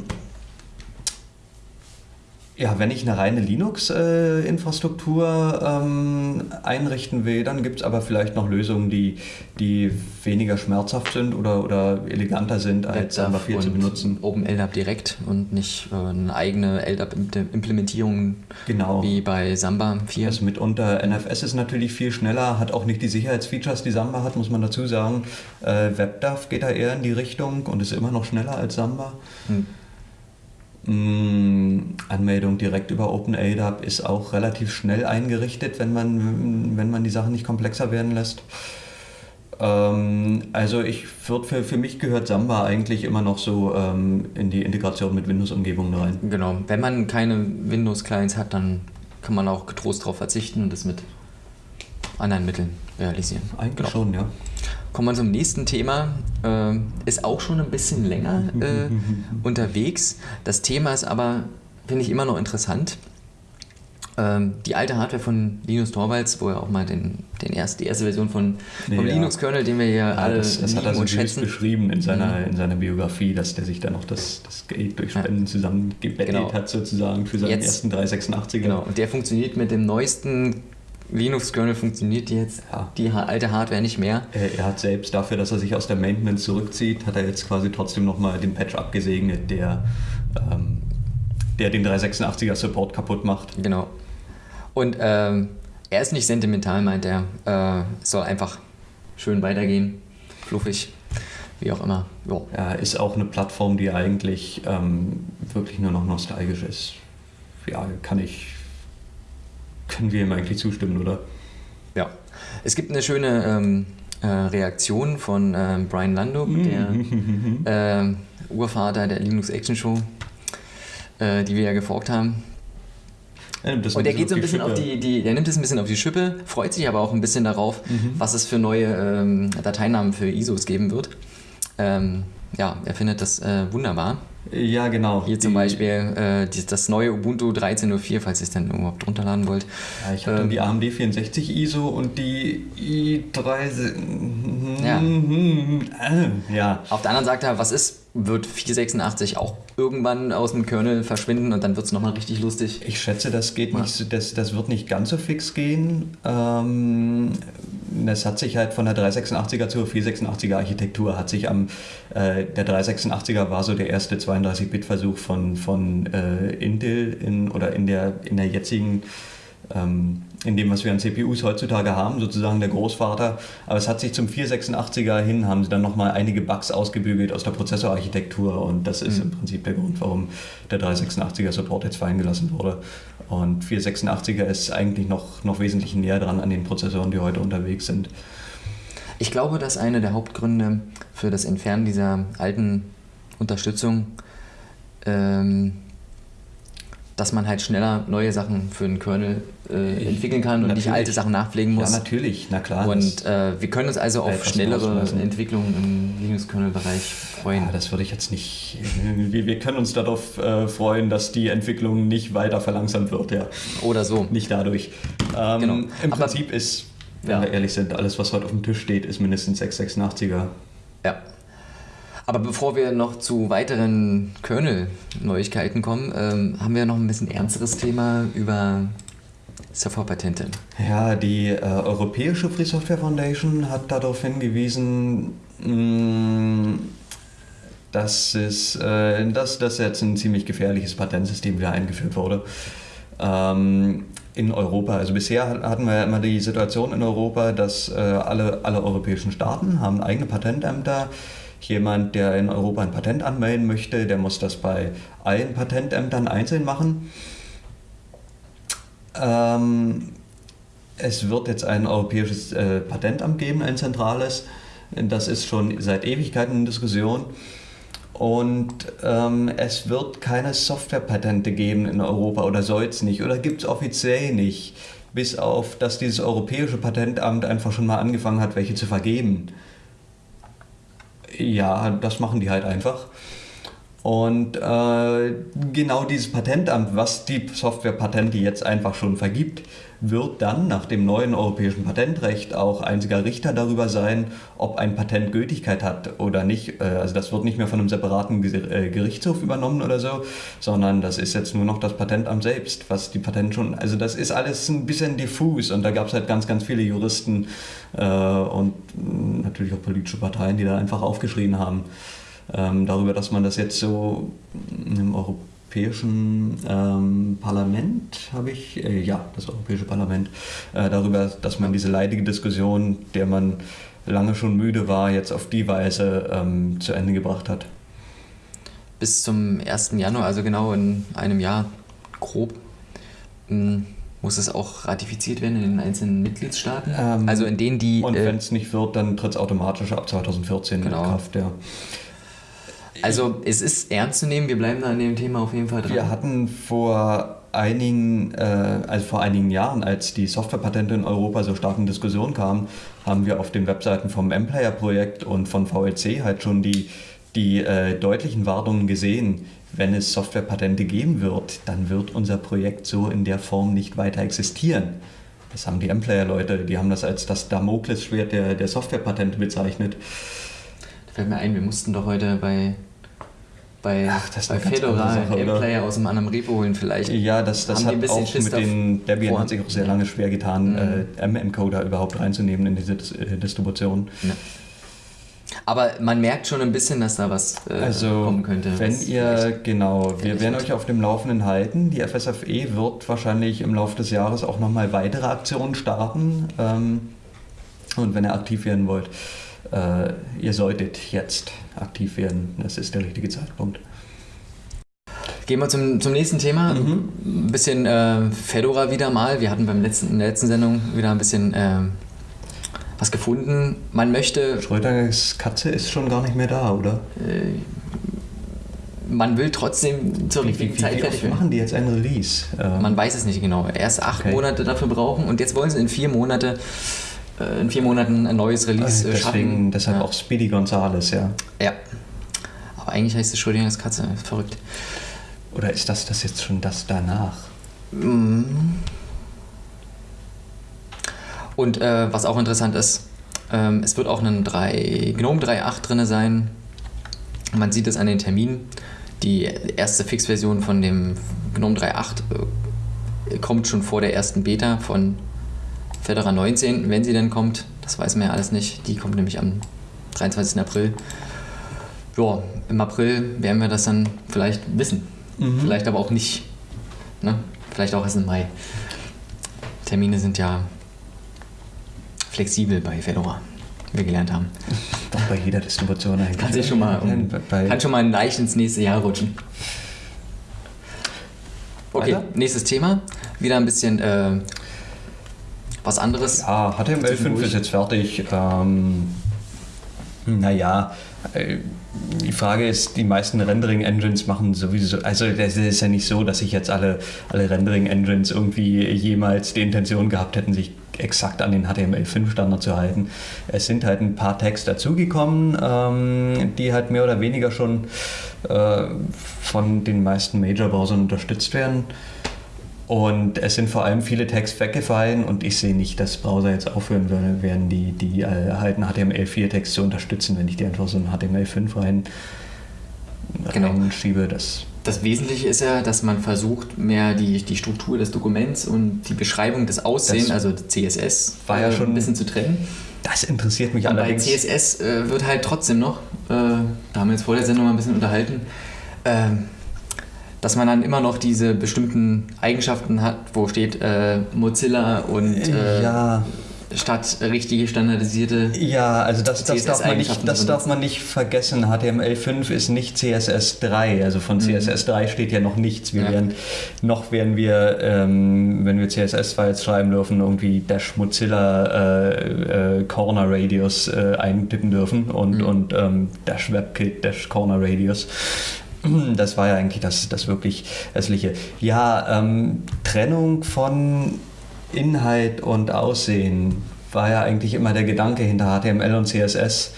ja, wenn ich eine reine Linux-Infrastruktur ähm, einrichten will, dann gibt es aber vielleicht noch Lösungen, die, die weniger schmerzhaft sind oder, oder eleganter sind, als Samba 4 zu benutzen. OpenLDAP direkt und nicht äh, eine eigene LDAP-Implementierung genau. wie bei Samba 4. Also mitunter NFS ist natürlich viel schneller, hat auch nicht die Sicherheitsfeatures, die Samba hat, muss man dazu sagen. Äh, WebDAV geht da eher in die Richtung und ist immer noch schneller als Samba. Hm. Anmeldung direkt über OpenADAP ist auch relativ schnell eingerichtet, wenn man, wenn man die Sachen nicht komplexer werden lässt. Ähm, also ich würde für, für mich gehört Samba eigentlich immer noch so ähm, in die Integration mit Windows-Umgebungen rein. Genau, wenn man keine Windows-Clients hat, dann kann man auch getrost darauf verzichten und das mit anderen Mitteln realisieren. Eigentlich genau. schon, ja. Kommen wir zum nächsten Thema. Äh, ist auch schon ein bisschen länger äh, unterwegs. Das Thema ist aber, finde ich, immer noch interessant. Ähm, die alte Hardware von Linus Torvalds, wo er auch mal den, den erst, die erste Version von, vom ja. Linux-Kernel, den wir hier ja, alle das, das hat er so schätzen. beschrieben in seiner, mhm. in seiner Biografie, dass der sich da noch das, das Geld durch Spenden ja. zusammengebettet genau. hat, sozusagen, für seinen Jetzt, ersten 386er. Genau, und der funktioniert mit dem neuesten Linux-Kernel funktioniert jetzt ja. die alte Hardware nicht mehr. Er, er, hat selbst dafür, dass er sich aus der Maintenance zurückzieht, hat er jetzt quasi trotzdem nochmal den Patch abgesegnet, der, ähm, der den 386er Support kaputt macht. Genau. Und ähm, er ist nicht sentimental, meint er. Äh, soll einfach schön weitergehen, fluffig, wie auch immer. Jo. Ja, ist auch eine Plattform, die eigentlich ähm, wirklich nur noch nostalgisch ist. Ja, kann ich können wir ihm eigentlich zustimmen, oder? Ja. Es gibt eine schöne ähm, äh, Reaktion von äh, Brian Landuk, mhm. der äh, Urvater der Linux Action Show, äh, die wir ja geforkt haben. und der geht so ein bisschen auf die, die, der nimmt es ein bisschen auf die Schippe, freut sich aber auch ein bisschen darauf, mhm. was es für neue ähm, Dateinamen für ISOs geben wird. Ähm, ja, er findet das äh, wunderbar. Ja, genau. Hier zum Beispiel äh, das neue Ubuntu 13.04, falls ihr es dann überhaupt runterladen wollt. Ja, ich habe ähm, die AMD 64 ISO und die i3. Ja. ja. Auf der anderen Seite, was ist wird 486 auch irgendwann aus dem Kernel verschwinden und dann wird es nochmal richtig lustig. Ich schätze, das geht ja. nicht, das, das wird nicht ganz so fix gehen. Ähm, es hat sich halt von der 386er zur 486er Architektur hat sich am äh, der 386er war so der erste 32-Bit-Versuch von, von äh, Intel in, oder in der, in der jetzigen ähm, in dem, was wir an CPUs heutzutage haben, sozusagen der Großvater. Aber es hat sich zum 486er hin, haben sie dann nochmal einige Bugs ausgebügelt aus der Prozessorarchitektur und das ist mhm. im Prinzip der Grund, warum der 386er Support jetzt fallen gelassen wurde. Und 486er ist eigentlich noch, noch wesentlich näher dran an den Prozessoren, die heute unterwegs sind. Ich glaube, dass einer der Hauptgründe für das Entfernen dieser alten Unterstützung ähm, dass man halt schneller neue Sachen für einen Kernel äh, entwickeln kann und natürlich. nicht alte Sachen nachpflegen muss. Ja, natürlich, na klar. Und äh, wir können uns also auf schnellere Entwicklungen im Linux-Kernel-Bereich freuen. Ja, das würde ich jetzt nicht. Wir, wir können uns darauf äh, freuen, dass die Entwicklung nicht weiter verlangsamt wird, ja. Oder so. Nicht dadurch. Ähm, genau. Im Aber, Prinzip ist, wenn ja. wir ehrlich sind, alles, was heute auf dem Tisch steht, ist mindestens 686er. Ja. Aber bevor wir noch zu weiteren Kernel-Neuigkeiten kommen, ähm, haben wir noch ein bisschen ernsteres Thema über Softwarepatente. Ja, die äh, Europäische Free Software Foundation hat darauf hingewiesen, mh, mm, dass, es, äh, dass das jetzt ein ziemlich gefährliches Patentsystem wieder eingeführt wurde. Ähm, in Europa. Also bisher hatten wir ja immer die Situation in Europa, dass äh, alle, alle europäischen Staaten haben eigene Patentämter haben Jemand, der in Europa ein Patent anmelden möchte, der muss das bei allen Patentämtern einzeln machen. Ähm, es wird jetzt ein europäisches äh, Patentamt geben, ein zentrales. Das ist schon seit Ewigkeiten in Diskussion. Und ähm, es wird keine Softwarepatente geben in Europa oder soll es nicht oder gibt es offiziell nicht, bis auf, dass dieses europäische Patentamt einfach schon mal angefangen hat, welche zu vergeben. Ja, das machen die halt einfach. Und äh, genau dieses Patentamt, was die Softwarepatente jetzt einfach schon vergibt, wird dann nach dem neuen europäischen Patentrecht auch einziger Richter darüber sein, ob ein Patent Gültigkeit hat oder nicht. Äh, also das wird nicht mehr von einem separaten äh, Gerichtshof übernommen oder so, sondern das ist jetzt nur noch das Patentamt selbst, was die Patent schon. Also das ist alles ein bisschen diffus und da gab es halt ganz, ganz viele Juristen äh, und natürlich auch politische Parteien, die da einfach aufgeschrien haben ähm, darüber, dass man das jetzt so im Europäischen ähm, Parlament, habe ich, äh, ja, das Europäische Parlament, äh, darüber, dass man diese leidige Diskussion, der man lange schon müde war, jetzt auf die Weise ähm, zu Ende gebracht hat. Bis zum 1. Januar, also genau in einem Jahr grob, hm, muss es auch ratifiziert werden in den einzelnen Mitgliedstaaten? Ähm, also in denen die. Und äh, wenn es nicht wird, dann tritt es automatisch ab 2014 genau. in Kraft, ja. Also es ist ernst zu nehmen, wir bleiben da an dem Thema auf jeden Fall dran. Wir hatten vor einigen, äh, also vor einigen Jahren, als die Softwarepatente in Europa so stark in Diskussion kamen, haben wir auf den Webseiten vom M-Player-Projekt und von VLC halt schon die, die äh, deutlichen Warnungen gesehen, wenn es Softwarepatente geben wird, dann wird unser Projekt so in der Form nicht weiter existieren. Das haben die M-Player-Leute, die haben das als das Damoklesschwert der, der Softwarepatente bezeichnet. Da fällt mir ein, wir mussten doch heute bei bei, Ach, das bei Fedora M-Player aus einem anderen Repo holen vielleicht. Ja, das, das hat auch Schiss mit den, Debian hat sich auch sehr lange schwer getan, mhm. äh, M-Encoder überhaupt reinzunehmen in diese äh, Distribution. Ja. Aber man merkt schon ein bisschen, dass da was äh, also, kommen könnte. Wenn ihr, genau, wir werden euch auf dem Laufenden halten. Die FSFE wird wahrscheinlich im Laufe des Jahres auch nochmal weitere Aktionen starten. Ähm, und wenn ihr aktiv werden wollt, äh, ihr solltet jetzt aktiv werden. Das ist der richtige Zeitpunkt. Gehen wir zum, zum nächsten Thema. Mhm. Ein bisschen äh, Fedora wieder mal. Wir hatten beim letzten, in der letzten Sendung wieder ein bisschen äh, was gefunden. Man möchte. Schröders Katze ist schon gar nicht mehr da, oder? Äh, man will trotzdem zur richtigen wie, Zeit fertig werden. machen die jetzt ein Release? Ähm man weiß es nicht genau. Erst acht okay. Monate dafür brauchen und jetzt wollen sie in vier Monate äh, in vier Monaten ein neues Release äh, Deswegen, schaffen. Deshalb ja. auch Speedy Gonzales, ja. Ja. Aber eigentlich heißt es Schrödingers Katze. Verrückt. Oder ist das das jetzt schon das danach? Und äh, was auch interessant ist, ähm, es wird auch ein 3, GNOME 3.8 drin sein. Man sieht es an den Terminen. Die erste Fix-Version von dem GNOME 3.8 äh, kommt schon vor der ersten Beta von Fedora 19, wenn sie denn kommt. Das weiß man ja alles nicht. Die kommt nämlich am 23. April. Ja, im April werden wir das dann vielleicht wissen. Vielleicht aber auch nicht. Ne? Vielleicht auch erst im Mai. Termine sind ja flexibel bei Fedora, wie wir gelernt haben. Doch bei jeder Distribution eigentlich. Kann sich schon mal, um, kann schon mal leicht ins nächste Jahr rutschen. Okay, Weiter? nächstes Thema. Wieder ein bisschen äh, was anderes. Ja, HTML5 Zwischendurch. ist jetzt fertig. Ähm, naja, äh, die Frage ist, die meisten Rendering-Engines machen sowieso, also es ist ja nicht so, dass sich jetzt alle, alle Rendering-Engines irgendwie jemals die Intention gehabt hätten, sich exakt an den HTML5-Standard zu halten. Es sind halt ein paar Tags dazugekommen, ähm, die halt mehr oder weniger schon äh, von den meisten Major-Browsern unterstützt werden. Und es sind vor allem viele Tags weggefallen und ich sehe nicht, dass Browser jetzt aufhören würden, werden die, die alten HTML4-Tags zu unterstützen, wenn ich die einfach so in HTML5 rein, Genau. reinschiebe. Das, Das Wesentliche ist ja, dass man versucht, mehr die, die Struktur des Dokuments und die Beschreibung des Aussehens, also CSS, war ja äh, schon- ein bisschen zu trennen. das interessiert mich Und bei allerdings. CSS äh, wird halt trotzdem noch, äh, da haben wir jetzt vor der Sendung mal ein bisschen unterhalten, ähm, dass man dann immer noch diese bestimmten Eigenschaften hat, wo steht äh, Mozilla und äh, ja, statt richtige standardisierte. ja, also das, das, darf man nicht, das darf man nicht vergessen. HTML5 ist nicht CSS3. Also von CSS3 steht ja noch nichts. Wir Mhm. Ja. werden, noch werden wir, ähm, wenn wir CSS-Files schreiben dürfen, irgendwie Dash Mozilla äh, äh, Corner Radius äh, eintippen dürfen und, Mhm. und ähm, Dash WebKit Dash Corner Radius. Das war ja eigentlich das, das wirklich hässliche. Ja, ähm, Trennung von Inhalt und Aussehen war ja eigentlich immer der Gedanke hinter HTML und CSS.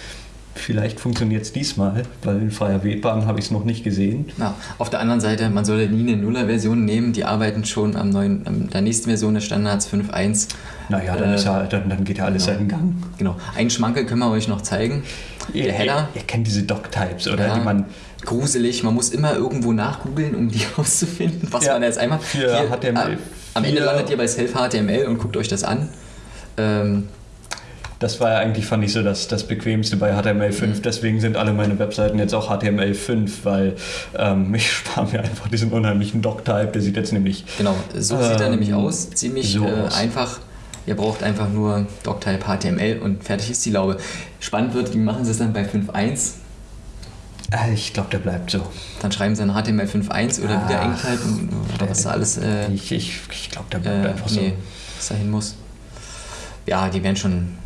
Vielleicht funktioniert es diesmal, weil in freier Webahn habe ich es noch nicht gesehen. Ja, auf der anderen Seite, man sollte nie eine Nuller-Version nehmen, die arbeiten schon am neuen, am der nächsten Version des Standards 5.1. Naja, dann, Äh, ist ja, dann, dann geht ja alles genau. seinen Gang. Genau. Einen Schmankel können wir euch noch zeigen. Ihr, Der Header. Ihr, ihr kennt diese Doc-Types, oder? Ja, Die man gruselig. Man muss immer irgendwo nachgoogeln, um die rauszufinden, was Ja, man jetzt einmal. für HTML äh, am Ende landet ihr bei Self-HTML und guckt euch das an. Ähm, Das war ja eigentlich, fand ich so, das, das Bequemste bei HTML5. Mhm. Deswegen sind alle meine Webseiten jetzt auch HTML5, weil ähm, ich spare mir einfach diesen unheimlichen Doc-Type. Der sieht jetzt nämlich genau, so sieht er Ähm, nämlich aus. Ziemlich so äh, aus. einfach. Ihr braucht einfach nur Doctype HTML und fertig ist die Laube. Spannend wird, wie machen sie es dann bei 5.1? Äh, Ich glaube, der bleibt so. Dann schreiben sie dann HTML 5.1 oder wieder Ach, Engtype und- oder was da alles äh, Ich, ich, ich glaube, der bleibt äh, einfach so. nee, was da hin muss. Ja, die werden schon,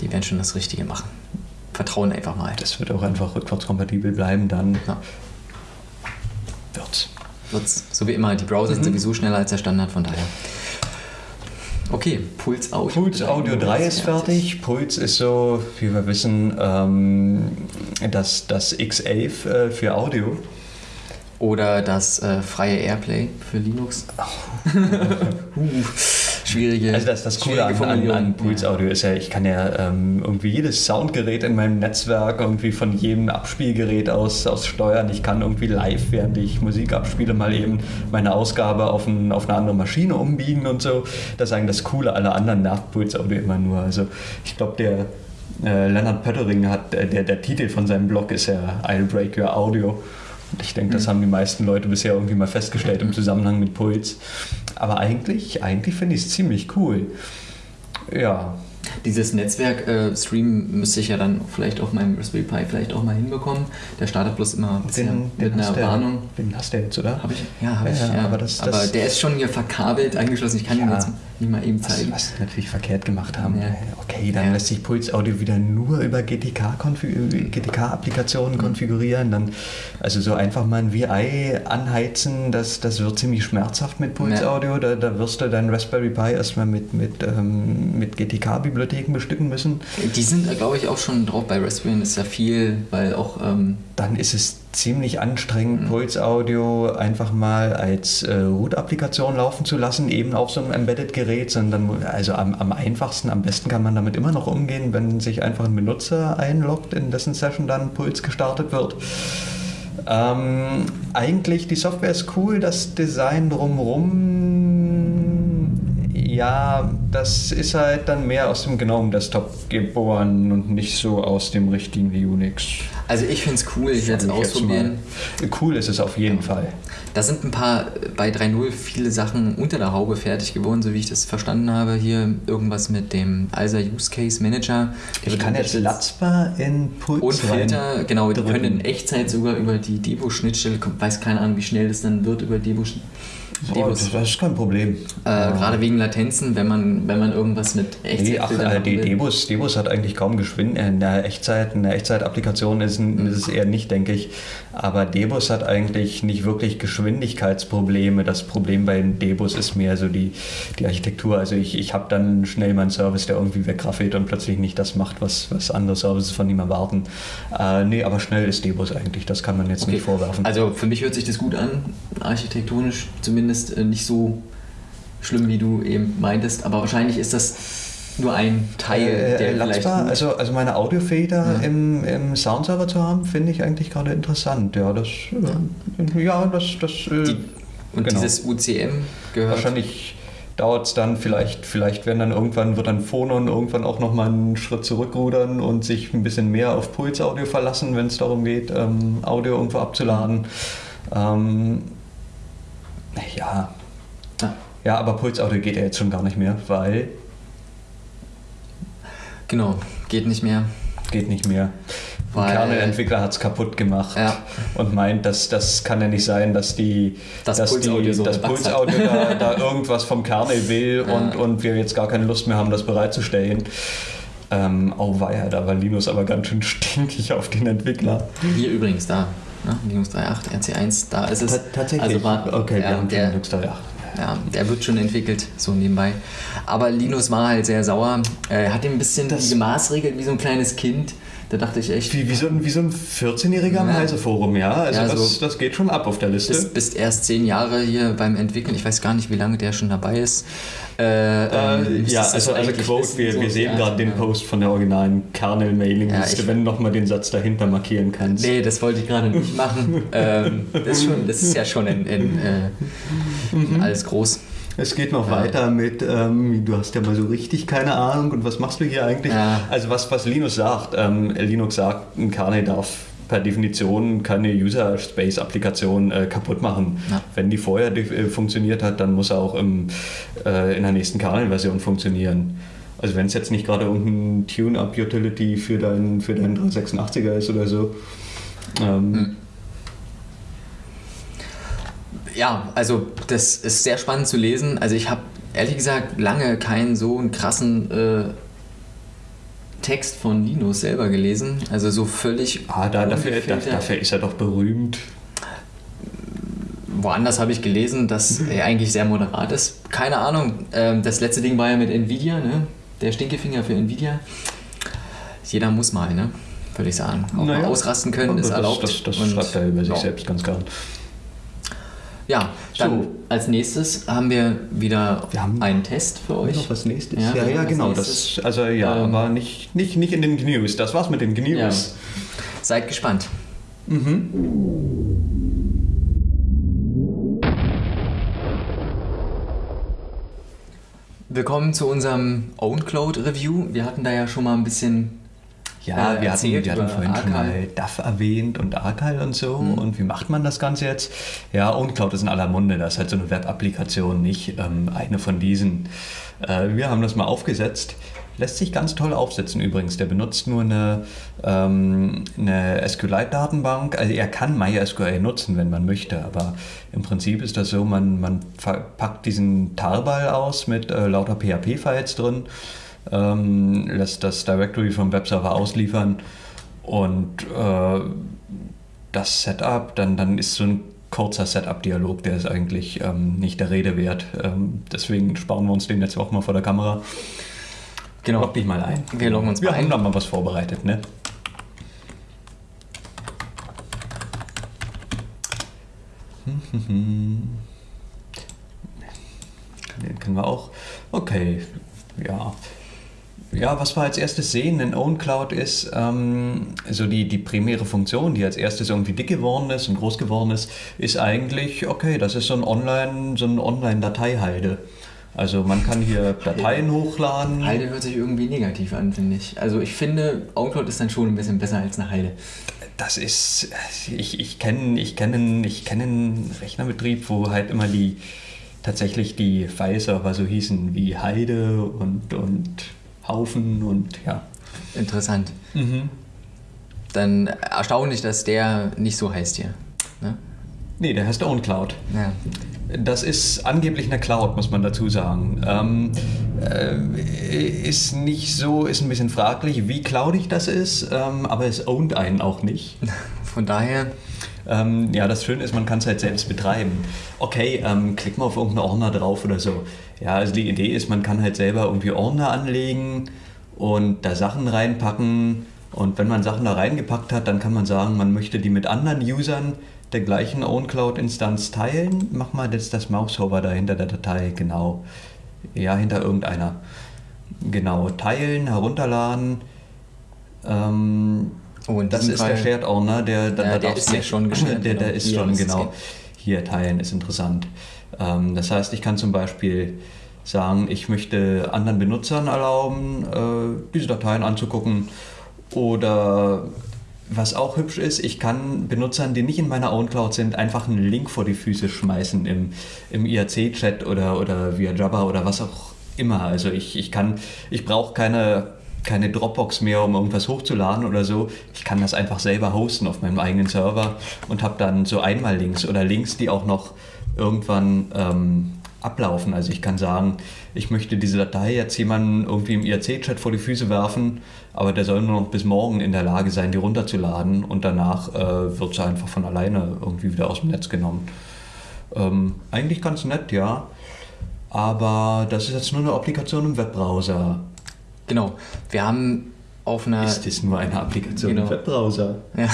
die werden schon das Richtige machen. Vertrauen einfach mal. Das wird auch einfach rückwärtskompatibel bleiben, dann Ja, wird's. wird's. So wie immer, die Browser Mhm. sind sowieso schneller als der Standard, von daher. Okay, Puls Audio. Puls Audio 3 ist fertig. Puls ist so, wie wir wissen, ähm, das, das X11 äh, für Audio. Oder das äh, freie Airplay für Linux. uh, schwierige. Also das, das Coole an, an, an Puls Audio ist ja, ich kann ja ähm, irgendwie jedes Soundgerät in meinem Netzwerk irgendwie von jedem Abspielgerät aus, aus steuern. Ich kann irgendwie live, während ich Musik abspiele, mal eben meine Ausgabe auf, ein, auf eine andere Maschine umbiegen und so. Das ist eigentlich das Coole. Alle anderen nervt Puls Audio immer nur. Also ich glaube, der äh, Leonard Pöttering hat, äh, der, der Titel von seinem Blog ist ja I'll Break Your Audio. Ich denke, das haben die meisten Leute bisher irgendwie mal festgestellt im Zusammenhang mit Puls. Aber eigentlich, eigentlich finde ich es ziemlich cool. Ja, Dieses Netzwerk-Stream müsste ich ja dann vielleicht auf meinem Raspberry Pi vielleicht auch mal hinbekommen. Der startet bloß immer den, mit den, einer Warnung. den hast du jetzt, oder? Habe ich? Ja, habe Ja, ich. ja, aber das- aber das- der ist schon hier verkabelt angeschlossen. Ich kann ihn Ja. jetzt nicht mal eben Was, zeigen. was sie natürlich verkehrt gemacht haben. Ja. Okay, dann Ja. lässt sich Puls Audio wieder nur über GTK-Applikationen konfigurieren. Dann, also so einfach mal ein VI anheizen, das, das wird ziemlich schmerzhaft mit Puls. Audio. Da, da wirst du dein Raspberry Pi erstmal mit, mit, ähm, mit GTK-Bibliotheken bestücken müssen. Die sind, glaube ich, auch schon drauf. Bei Raspberry ist ja viel, weil auch. Ähm, Dann ist es ziemlich anstrengend, mhm. Pulse Audio einfach mal als äh, Root-Applikation laufen zu lassen, eben auf so einem Embedded-Gerät, sondern also am, am, einfachsten, am besten kann man damit immer noch umgehen, wenn sich einfach ein Benutzer einloggt, in dessen Session dann Puls gestartet wird. Ähm, eigentlich, die Software ist cool, das Design drumherum, ja, das ist halt dann mehr aus dem GNOME Desktop geboren und nicht so aus dem richtigen Unix. Also ich finde es cool, ich werde es ausprobieren. Cool ist es auf jeden Fall. Da sind ein paar bei 3.0 viele Sachen unter der Haube fertig geworden, so wie ich das verstanden habe. Hier irgendwas mit dem ALSA Use Case Manager. Ich kann jetzt Latzbar in Puls Und Filter, genau, die können in Echtzeit sogar über die Devo-Schnittstelle, weiß keine Ahnung, wie schnell das dann wird über Devo-Schnittstelle Oh, das, ist kein Problem. Äh, ja. Gerade wegen Latenzen, wenn man, wenn man irgendwas mit Echtzeit. Nee, ach, äh, die Debus, Debus hat eigentlich kaum Geschwindigkeit. In der Echtzeit, in der Echtzeit-Applikation ist, mhm. ist, es eher nicht, denke ich. Aber Debus hat eigentlich nicht wirklich Geschwindigkeitsprobleme. Das Problem bei Debus ist mehr so die, die Architektur. Also ich, ich habe dann schnell meinen Service, der irgendwie wegraffelt und plötzlich nicht das macht, was, was andere Services von ihm erwarten. Äh, nee, aber schnell ist Debus eigentlich. Das kann man jetzt okay. nicht vorwerfen. Also für mich hört sich das gut an, architektonisch zumindest äh, nicht so schlimm, wie du eben meintest. Aber wahrscheinlich ist das nur ein Teil, äh, der vielleicht. Also, also meine Audiofeder ja. im, im Soundserver zu haben, finde ich eigentlich gerade interessant. Ja, das. Ja, äh, ja das. das Die, und genau. dieses UCM gehört. Wahrscheinlich dauert es dann vielleicht, vielleicht werden dann irgendwann, wird dann Phonon irgendwann auch nochmal einen Schritt zurückrudern und sich ein bisschen mehr auf Pulsaudio verlassen, wenn es darum geht, ähm, Audio irgendwo abzuladen. Ähm, ja. Ja, aber Pulsaudio geht ja jetzt schon gar nicht mehr, weil. Genau, geht nicht mehr. Geht nicht mehr. Weil, Ein Kernel-Entwickler hat es kaputt gemacht ja. und meint, dass das kann ja nicht sein, dass die das dass Pulsaudio, die, so das Pulsaudio da, da, irgendwas vom Kernel will ja. und, und wir jetzt gar keine Lust mehr haben, das bereitzustellen. Ähm, oh weia, da war Linus aber ganz schön stinkig auf den Entwickler. Hier übrigens, da ne? Linux 3.8, RC1, da ist es. Ta tatsächlich. Also war, okay, ja, wir haben der, Linux 3.8. Ja, der wird schon entwickelt, so nebenbei. Aber Linus war halt sehr sauer. Er hat ihm ein bisschen das gemaßregelt wie so ein kleines Kind. Da dachte ich echt. Wie, wie, so, ein, wie so ein 14-Jähriger am ja. Heise-Forum, ja? Also ja, das, so das geht schon ab auf der Liste. Bist, bist erst zehn Jahre hier beim Entwickeln. Ich weiß gar nicht, wie lange der schon dabei ist. Äh, ähm, ja, also, also Quote, wir, so, wir sehen ja, gerade den Post von der originalen Kernel-Mailing-Liste, ja, wenn du nochmal den Satz dahinter markieren kannst. Nee, das wollte ich gerade nicht machen. ähm, das, ist schon, das, ist ja schon in, in, äh, in mhm. alles groß. Es geht noch ja. weiter mit, ähm, du hast ja mal so richtig keine Ahnung und was machst du hier eigentlich? Ja. Also was, was Linux sagt, ähm, Linux sagt, ein Kernel darf per Definition keine User-Space-Applikation äh, kaputt machen. Ja. Wenn die vorher äh, funktioniert hat, dann muss er auch im, äh, in der nächsten Kernel-Version funktionieren. Also wenn es jetzt nicht gerade irgendein Tune-Up-Utility für deinen für dein 386er ist oder so. Ähm, hm ja, also das ist sehr spannend zu lesen. Also ich habe ehrlich gesagt lange keinen so einen krassen äh, Text von Linus selber gelesen. Also so völlig. Ah, da, dafür, dafür ist er doch berühmt. Woanders habe ich gelesen, dass er eigentlich sehr moderat ist. Keine Ahnung. Ähm, das letzte Ding war ja mit Nvidia, ne? Der Stinkefinger für Nvidia. Jeder muss mal, ne? Würde ich sagen. Auch naja, mal ausrasten können ist erlaubt. Das, das, das schreibt er über sich selbst ganz gern. Ja, dann so. als nächstes haben wir wieder wir haben einen Test für euch. Noch was nächstes? Ja, ja, ja genau. Das, also ja, ähm, aber nicht, nicht, nicht in den News. Das war's mit den News. Ja. Seid gespannt. Mhm. Willkommen zu unserem OwnCloud Review. Wir hatten da ja schon mal ein bisschen ja, äh, wir, hatten, wir hatten vorhin Arcal. schon mal DAF erwähnt und Arcal und so. Mhm. Und wie macht man das Ganze jetzt? Ja, OwnCloud ist in aller Munde. Das ist halt so eine Web-Applikation, nicht ähm, eine von diesen. Äh, wir haben das mal aufgesetzt. Lässt sich ganz toll aufsetzen übrigens. Der benutzt nur eine, ähm, eine SQLite-Datenbank. Also er kann MySQL nutzen, wenn man möchte, aber im Prinzip ist das so, man, man packt diesen Tarball aus mit äh, lauter PHP-Files drin ähm, lässt das Directory vom Webserver ausliefern und äh, das Setup, dann, dann ist so ein kurzer Setup-Dialog, der ist eigentlich ähm, nicht der Rede wert. Ähm, deswegen sparen wir uns den jetzt auch mal vor der Kamera. Genau. Log dich mal ein. Wir loggen uns wir mal ein. Wir haben da mal was vorbereitet, ne? Den können wir auch. Okay, ja. Ja, was wir als erstes sehen in OwnCloud ist, ähm, so die, die primäre Funktion, die als erstes irgendwie dick geworden ist und groß geworden ist, ist eigentlich, okay, das ist so ein Online, so ein Online-Dateihalde. Also man kann hier Dateien hochladen. Halde hört sich irgendwie negativ an, finde ich. Also ich finde, OwnCloud ist dann schon ein bisschen besser als eine Halde. Das ist, ich, ich kenne ich kenn, ich kenn einen Rechnerbetrieb, wo halt immer die, tatsächlich die File-Server so hießen wie Heide und, und Haufen und ja. Interessant. Mhm. Dann erstaunlich, dass der nicht so heißt hier. Ne? Nee, der heißt OwnCloud. Ja. Das ist angeblich eine Cloud, muss man dazu sagen. Ähm, äh, ist nicht so, ist ein bisschen fraglich, wie cloudig das ist, ähm, aber es ownt einen auch nicht. Von daher. Ähm, ja, das Schöne ist, man kann es halt selbst betreiben. Okay, ähm, klick mal auf irgendeinen Ordner drauf oder so. Ja, also die Idee ist, man kann halt selber irgendwie Ordner anlegen und da Sachen reinpacken. Und wenn man Sachen da reingepackt hat, dann kann man sagen, man möchte die mit anderen Usern der gleichen OwnCloud-Instanz teilen. Mach mal jetzt das Mousehover da hinter der Datei, genau. Ja, hinter irgendeiner. Genau, teilen, herunterladen. Ähm, oh, das ist Fall, der Shared Owner, der, der, ja, der ist ja schon geshared. Der, der genau. ist Hier schon, genau. Hier teilen ist interessant. Ähm, das heißt, ich kann zum Beispiel sagen, ich möchte anderen Benutzern erlauben, äh, diese Dateien anzugucken oder was auch hübsch ist, ich kann Benutzern, die nicht in meiner OwnCloud sind, einfach einen Link vor die Füße schmeißen im, im IRC-Chat oder, oder via Jabba oder was auch immer. Also ich, ich kann, ich brauche keine, keine Dropbox mehr, um irgendwas hochzuladen oder so. Ich kann das einfach selber hosten auf meinem eigenen Server und habe dann so einmal Links oder Links, die auch noch irgendwann ähm, ablaufen. Also ich kann sagen, ich möchte diese Datei jetzt jemandem irgendwie im IRC-Chat vor die Füße werfen, aber der soll nur noch bis morgen in der Lage sein, die runterzuladen und danach äh, wird sie einfach von alleine irgendwie wieder aus dem Netz genommen. Ähm, eigentlich ganz nett, ja. Aber das ist jetzt nur eine Applikation im Webbrowser. Genau. Wir haben auf einer. Ist das nur eine Applikation genau. im Webbrowser? Ja.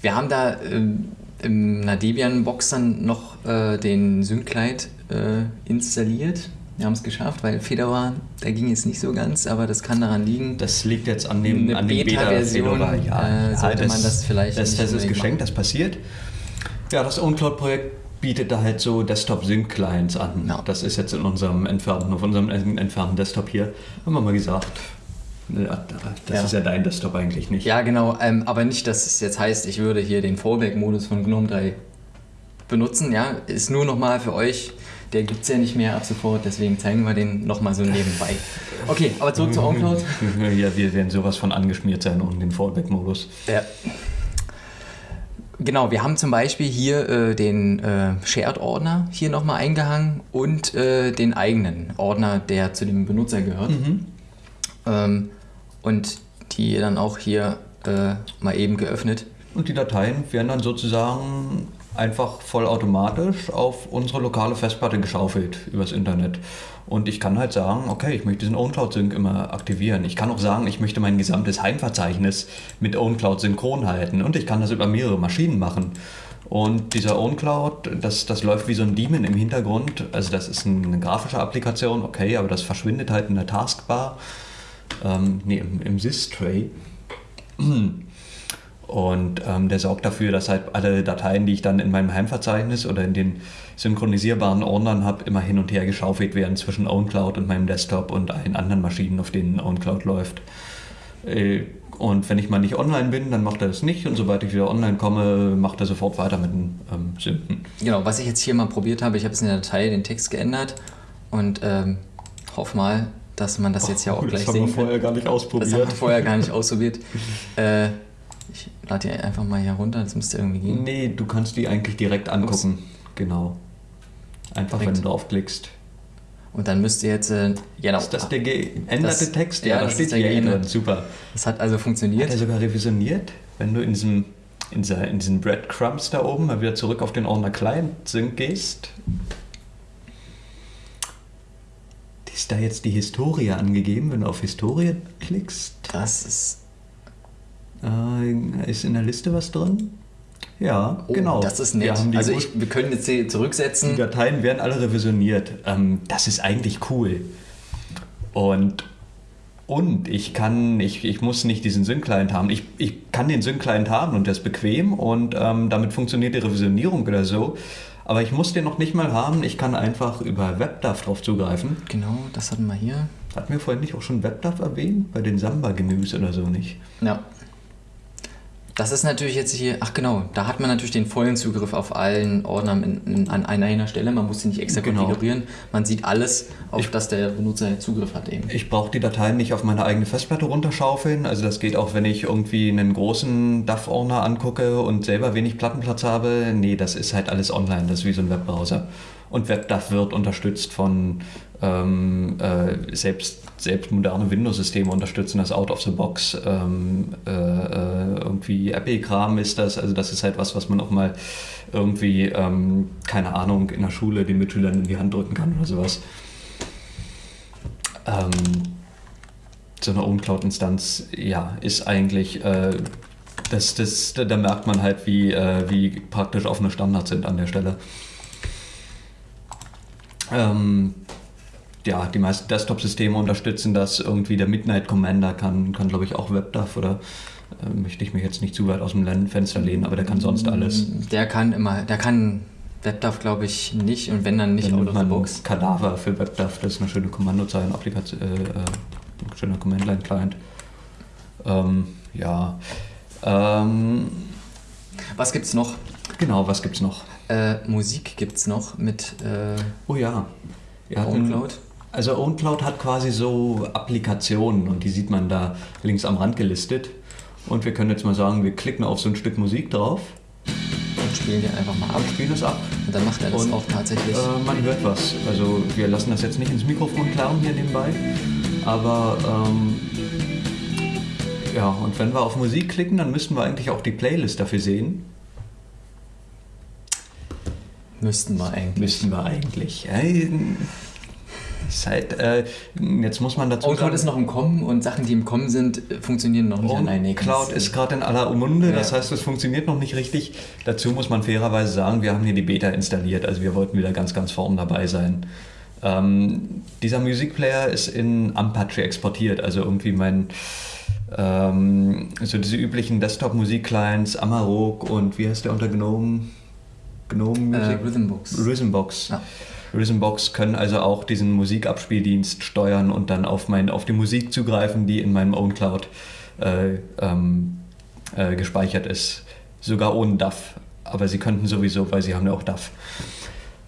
Wir haben da ähm, in einer Debian-Box dann noch äh, den Synclite äh, installiert. Wir haben es geschafft, weil Fedora, da ging es nicht so ganz, aber das kann daran liegen. Das liegt jetzt an dem, an dem Beta-Version. Beta ja, äh, sollte ja, das, man das vielleicht. Das, das ist geschenkt, das passiert. Ja, das OwnCloud-Projekt bietet da halt so Desktop-Sync-Clients an. Ja. Das ist jetzt in unserem entfernten, auf unserem entfernten Desktop hier, haben wir mal gesagt. Das ja. ist ja dein Desktop eigentlich nicht. Ja, genau. Ähm, aber nicht, dass es jetzt heißt, ich würde hier den Fallback-Modus von GNOME 3 benutzen. Ja, ist nur nochmal für euch. Der gibt es ja nicht mehr ab sofort, deswegen zeigen wir den nochmal so nebenbei. Okay, aber zurück zur OwnCloud. Ja, wir werden sowas von angeschmiert sein um den Fallback-Modus. Ja. Genau, wir haben zum Beispiel hier äh, den äh, Shared-Ordner hier nochmal eingehangen und äh, den eigenen Ordner, der zu dem Benutzer gehört. Mhm. Ähm, und die dann auch hier äh, mal eben geöffnet. Und die Dateien werden dann sozusagen einfach vollautomatisch auf unsere lokale Festplatte geschaufelt übers Internet. Und ich kann halt sagen, okay, ich möchte diesen OwnCloud-Sync immer aktivieren. Ich kann auch sagen, ich möchte mein gesamtes Heimverzeichnis mit OwnCloud synchron halten. Und ich kann das über mehrere Maschinen machen. Und dieser OwnCloud, das, das läuft wie so ein Daemon im Hintergrund. Also das ist eine grafische Applikation, okay, aber das verschwindet halt in der Taskbar ähm, nee, im, im Sys-Tray. Und ähm, der sorgt dafür, dass halt alle Dateien, die ich dann in meinem Heimverzeichnis oder in den synchronisierbaren Ordnern habe, immer hin und her geschaufelt werden zwischen OwnCloud und meinem Desktop und allen anderen Maschinen, auf denen OwnCloud läuft. Äh, und wenn ich mal nicht online bin, dann macht er das nicht. Und sobald ich wieder online komme, macht er sofort weiter mit den ähm, Synken. Genau, was ich jetzt hier mal probiert habe, ich habe jetzt in der Datei den Text geändert und ähm, hoffe mal, dass man das jetzt ja auch gleich sehen. Das haben wir vorher gar nicht ausprobiert. Das haben wir vorher gar nicht ausprobiert. äh, ich lade die einfach mal hier runter, das müsste irgendwie gehen. Nee, du kannst die eigentlich direkt angucken. Ups. Genau. Einfach, direkt. wenn du draufklickst. Und dann müsst ihr jetzt. Äh, genau. Ist das der geänderte das, Text? Ja, ja da steht hier drin. Super. Das hat also funktioniert. Hat er sogar revisioniert, wenn du in diesem in, in diesen Breadcrumbs da oben mal wieder zurück auf den Ordner Client Sync gehst Ist da jetzt die Historie angegeben, wenn du auf Historie klickst? Das ist. Äh, ist in der Liste was drin? Ja, Oh, genau. Das ist nett. Wir, haben die, also ich, wir können jetzt hier die zurücksetzen. Dateien werden alle revisioniert. Ähm, das ist eigentlich cool. Und, und ich kann, ich, ich muss nicht diesen Sync-Client haben. Ich, ich kann den Sync-Client haben und der ist bequem und ähm, damit funktioniert die Revisionierung oder so. Aber ich muss den noch nicht mal haben. Ich kann einfach über WebDAV drauf zugreifen. Genau, das hatten wir hier. Hatten wir vorhin nicht auch schon WebDAV erwähnt? Bei den Samba-Gemüse oder so nicht? Ja. Das ist natürlich jetzt hier, ach genau, da hat man natürlich den vollen Zugriff auf allen Ordnern in, in, an einer Stelle. Man muss sie nicht extra Genau. konfigurieren. Man sieht alles, auf das der Benutzer Zugriff hat eben. Ich brauche die Dateien nicht auf meine eigene Festplatte runterschaufeln. Also das geht auch, wenn ich irgendwie einen großen DAV-Ordner angucke und selber wenig Plattenplatz habe. Nee, das ist halt alles online. Das ist wie so ein Webbrowser. Und WebDAV wird unterstützt von ähm, äh, selbst, selbst moderne Windows-Systeme unterstützen das out of the box. Ähm, äh, äh, irgendwie Apple-Kram ist das. Also das ist halt was, was man auch mal irgendwie, ähm, keine Ahnung, in der Schule den Mitschülern in die Hand drücken kann oder sowas. Ähm, so eine OwnCloud-Instanz, ja, ist eigentlich, äh, das, das, da da merkt man halt, wie, äh, wie praktisch offene Standards sind an der Stelle. Ähm, ja, die meisten Desktop-Systeme unterstützen das. Irgendwie der Midnight Commander kann, kann glaube ich, auch WebDAV oder äh, möchte ich mich jetzt nicht zu weit aus dem Fenster lehnen, aber der kann sonst alles. Der kann immer, der kann WebDAV glaube ich nicht und wenn dann nicht Dann out of the box. Kadaver für WebDAV, das ist eine schöne Kommandozeile, Applikation, äh, äh, ein schöner Command-Line-Client. Ähm, ja. Ähm, Was gibt's noch? genau, was gibt's noch? Äh, Musik gibt's noch mit äh, Oh ja. Wir hatten-. Also OwnCloud hat quasi so Applikationen und die sieht man da links am Rand gelistet. Und wir können jetzt mal sagen, wir klicken auf so ein Stück Musik drauf Und spielen den einfach mal ab. und spielen es ab. Und dann macht er das Und, auch tatsächlich. Äh, man hört was. Also wir lassen das jetzt nicht ins Mikrofon klaren hier nebenbei. Aber ähm, ja, und wenn wir auf Musik klicken, dann müssten wir eigentlich auch die Playlist dafür sehen. Müssten wir eigentlich. Müssten wir eigentlich. Äh, ist halt, äh, jetzt muss man dazu OwnCloud ist noch im Kommen und Sachen, die im Kommen sind, äh, funktionieren noch nicht an einer Cloud ist gerade in aller Munde, Ja. das heißt, es funktioniert noch nicht richtig. Dazu muss man fairerweise sagen, wir haben hier die Beta installiert, also wir wollten wieder ganz, ganz vorn dabei sein. Ähm, dieser Musikplayer ist in Apache exportiert, also irgendwie mein, ähm, so diese üblichen Desktop-Musik-Clients, Amarok und wie heißt der unter GNOME? GNOME äh, Music? Rhythmbox. Rhythmbox. Ja. Rhythmbox können also auch diesen Musikabspieldienst steuern und dann auf, mein, auf die Musik zugreifen, die in meinem OwnCloud äh, ähm, äh, gespeichert ist. Sogar ohne DAF. Aber sie könnten sowieso, weil sie haben ja auch DAF.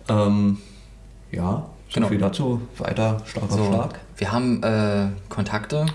Ähm, ja, so Genau. viel dazu. Weiter, auf So, Schlag. wir haben äh, Kontakte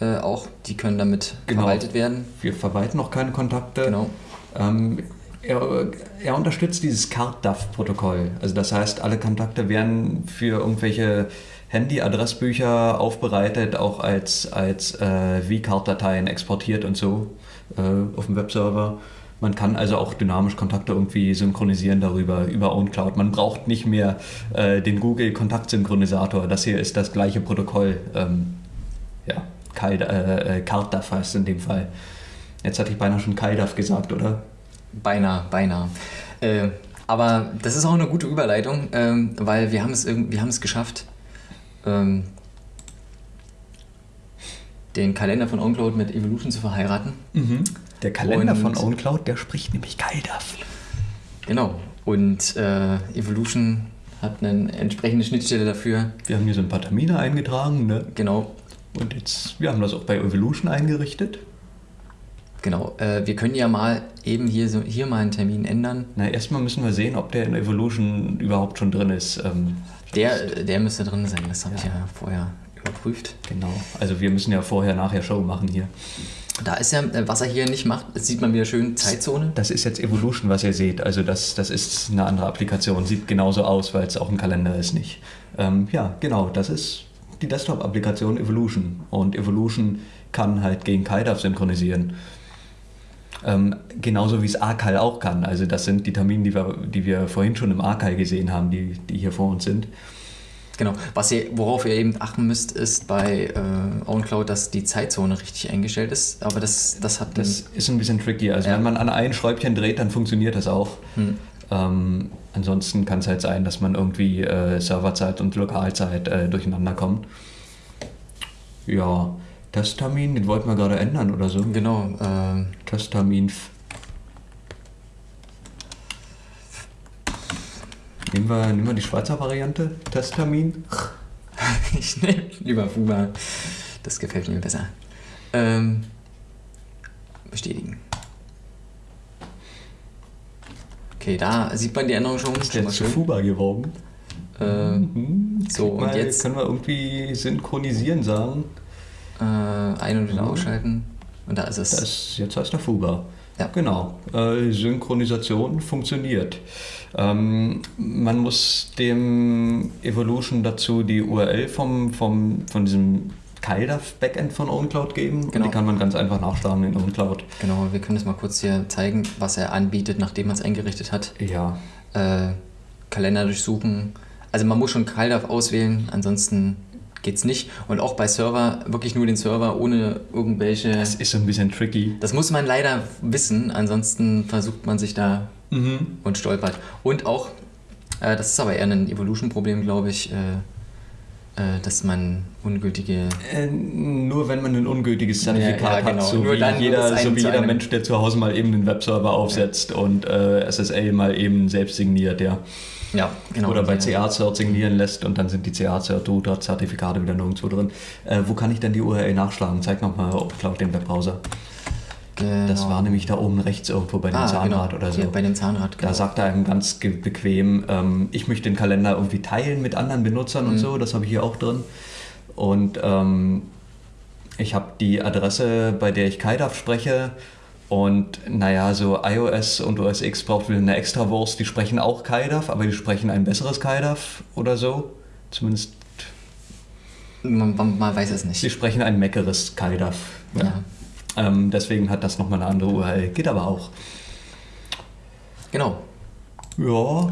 äh, auch, die können damit Genau. verwaltet werden. Wir verwalten noch keine Kontakte. Genau. Ähm, er, er unterstützt dieses CardDAV-Protokoll. Also das heißt, alle Kontakte werden für irgendwelche Handy-Adressbücher aufbereitet, auch als, als äh, V-Card-Dateien exportiert und so äh, auf dem Webserver. Man kann also auch dynamisch Kontakte irgendwie synchronisieren darüber, über OwnCloud. Man braucht nicht mehr äh, den Google-Kontaktsynchronisator. Das hier ist das gleiche Protokoll. Ähm, ja, äh, äh, CardDAV heißt es in dem Fall. Jetzt hatte ich beinahe schon KaiDAV gesagt, oder? Beinahe, beinahe. Äh, aber das ist auch eine gute Überleitung, ähm, weil wir haben es wir haben es geschafft, ähm, den Kalender von OnCloud mit Evolution zu verheiraten. Der Kalender Und- von OwnCloud, der spricht nämlich KaiDAV. Genau. Und äh, Evolution hat eine entsprechende Schnittstelle dafür. Wir haben hier so ein paar Termine eingetragen, ne? Genau. Und jetzt, wir haben das auch bei Evolution eingerichtet. Genau. Äh, wir können ja mal eben hier so hier mal einen Termin ändern. Na, erstmal müssen wir sehen, ob der in Evolution überhaupt schon drin ist. Ähm, Der, der müsste drin sein. Das habe ich ja vorher überprüft. genau. Also wir müssen ja vorher, nachher Show machen hier. Da ist ja, äh, was er hier nicht macht, sieht man wieder schön, Zeitzone. Das ist jetzt Evolution, was ihr seht. Also das, das ist eine andere Applikation. Sieht genauso aus, weil es auch ein Kalender ist, nicht? Ähm, ja, genau. Das ist die Desktop-Applikation Evolution. Und Evolution kann halt gegen KaiDAV synchronisieren. Ähm, genauso wie es Archive auch kann. Also das sind die Termine, die wir, die wir vorhin schon im Archive gesehen haben, die, die hier vor uns sind. Genau. Was ihr, worauf ihr eben achten müsst, ist bei äh, OwnCloud, dass die Zeitzone richtig eingestellt ist. Aber das, das hat Das ist ein bisschen tricky. Also Ja. wenn man an ein Schräubchen dreht, dann funktioniert das auch. Hm. Ähm, ansonsten kann es halt sein, dass man irgendwie äh, Serverzeit und Lokalzeit äh, durcheinander kommt. Ja, Testtermin, den wollten wir gerade ändern oder so. Genau. Äh, Testtermin. f- Nehmen wir, nehmen wir die Schweizer Variante? Testtermin? ich nehme lieber Fuba. Das gefällt mir besser. Ähm, bestätigen. Okay, da sieht man die Änderung schon. Ist jetzt zu. Fuba geworden. Äh, Mhm. so, Krieg und mal, jetzt- Können wir irgendwie synchronisieren sagen? Äh, ein- und wieder Mhm. ausschalten. Und da ist es. Das, jetzt heißt er Fuba. Ja. Genau. Äh, Synchronisation funktioniert. Ähm, man muss dem Evolution dazu die URL vom, vom, von diesem KaiDAV-Backend von OwnCloud geben. Und Genau. die kann man ganz einfach nachschlagen in OwnCloud. Genau, wir können das mal kurz hier zeigen, was er anbietet, nachdem man es eingerichtet hat. Ja. Äh, Kalender durchsuchen. Also man muss schon CalDAV auswählen, ansonsten geht's nicht. Und auch bei Server wirklich nur den Server ohne irgendwelche. Das ist so ein bisschen tricky. Das muss man leider wissen, ansonsten versucht man sich da Mhm. und stolpert. Und auch, äh, das ist aber eher ein Evolution-Problem, glaube ich, äh, äh, dass man ungültige. Äh, nur wenn man ein ungültiges Zertifikat Ja, ja, genau. hat, so Nur wie dann jeder, es so wie jeder Mensch, der zu Hause mal eben einen Webserver aufsetzt und äh, SSL mal eben selbst signiert, ja. Ja, genau. Oder bei CA-Cert signieren lässt und dann sind die CA-Cert-Zertifikate wieder nirgendwo drin. Äh, wo kann ich denn die URL nachschlagen? Zeig nochmal auf den Webbrowser. Genau. Das war nämlich da oben rechts irgendwo bei dem ah, Zahnrad genau. oder so. Hier, bei dem Zahnrad, genau. Da sagt er einem ganz bequem, ähm, ich möchte den Kalender irgendwie teilen mit anderen Benutzern Mhm. und so, das habe ich hier auch drin. Und ähm, ich habe die Adresse, bei der ich KaiDAV spreche. Und naja, so iOS und OS X braucht wieder eine extra Wurst. Die sprechen auch KaiDAV, aber die sprechen ein besseres KaiDAV oder so. Zumindest, man, man, man weiß es nicht. sprechen ein meckeres KaiDAV. Ja. Ähm, deswegen hat das nochmal eine andere URL. Geht aber auch. Genau. Ja,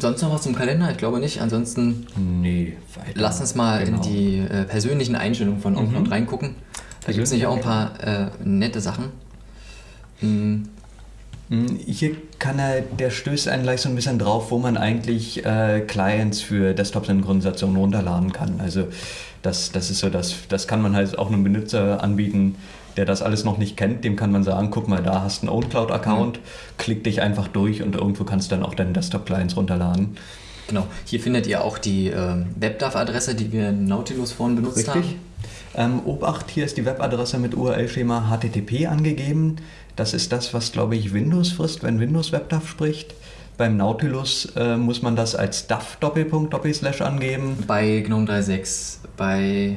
Sonst noch was zum Kalender? Ich glaube nicht. Ansonsten nee, weiter. lass uns mal Genau. in die äh, persönlichen Einstellungen von OnCloud Mhm. reingucken. Da gibt es nämlich auch ein paar äh, nette Sachen. Hm, Hm, Hier kann er, der stößt einen gleich so ein bisschen drauf, wo man eigentlich äh, Clients für Desktop-Synchronisation runterladen kann. Also das, das ist so, das, das kann man halt auch einem Benutzer anbieten, der das alles noch nicht kennt. Dem kann man sagen, guck mal, da hast du einen OwnCloud-Account, klick dich einfach durch und irgendwo kannst du dann auch deine Desktop-Clients runterladen. genau. Hier findet ihr auch die äh, WebDAV-Adresse, die wir in Nautilus vorhin benutzt Richtig? haben. Ähm, Obacht, hier ist die Webadresse mit URL-Schema HTTP angegeben. Das ist das, was, glaube ich, Windows frisst, wenn Windows WebDAV spricht. Beim Nautilus äh, muss man das als DAV Doppelpunkt Doppelslash angeben. Bei GNOME 3.6. Bei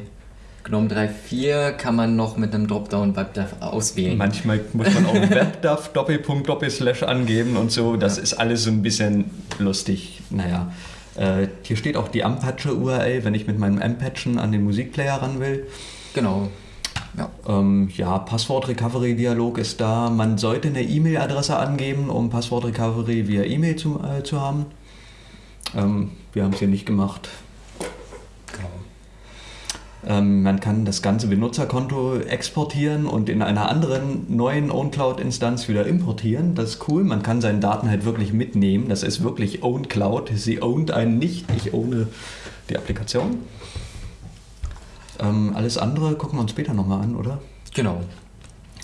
GNOME 3.4 kann man noch mit einem Dropdown WebDAV auswählen. Manchmal muss man auch WebDAV Doppelpunkt Doppelslash angeben und so. Das ist alles so ein bisschen lustig. Naja, äh, hier steht auch die Ampache URL, wenn ich mit meinem Ampatchen an den Musikplayer ran will. Genau. Ja. Ähm, ja, Passwort-Recovery-Dialog ist da. Man sollte eine E-Mail-Adresse angeben, um Passwort-Recovery via E-Mail zu, äh, zu haben. Ähm, wir haben es hier nicht gemacht. Genau. Ähm, man kann das ganze Benutzerkonto exportieren und in einer anderen neuen OwnCloud-Instanz wieder importieren. Das ist cool. Man kann seine Daten halt wirklich mitnehmen. Das ist wirklich OwnCloud. Sie ownt einen nicht. Ich ohne die Applikation. Ähm, alles andere gucken wir uns später nochmal an, oder? Genau.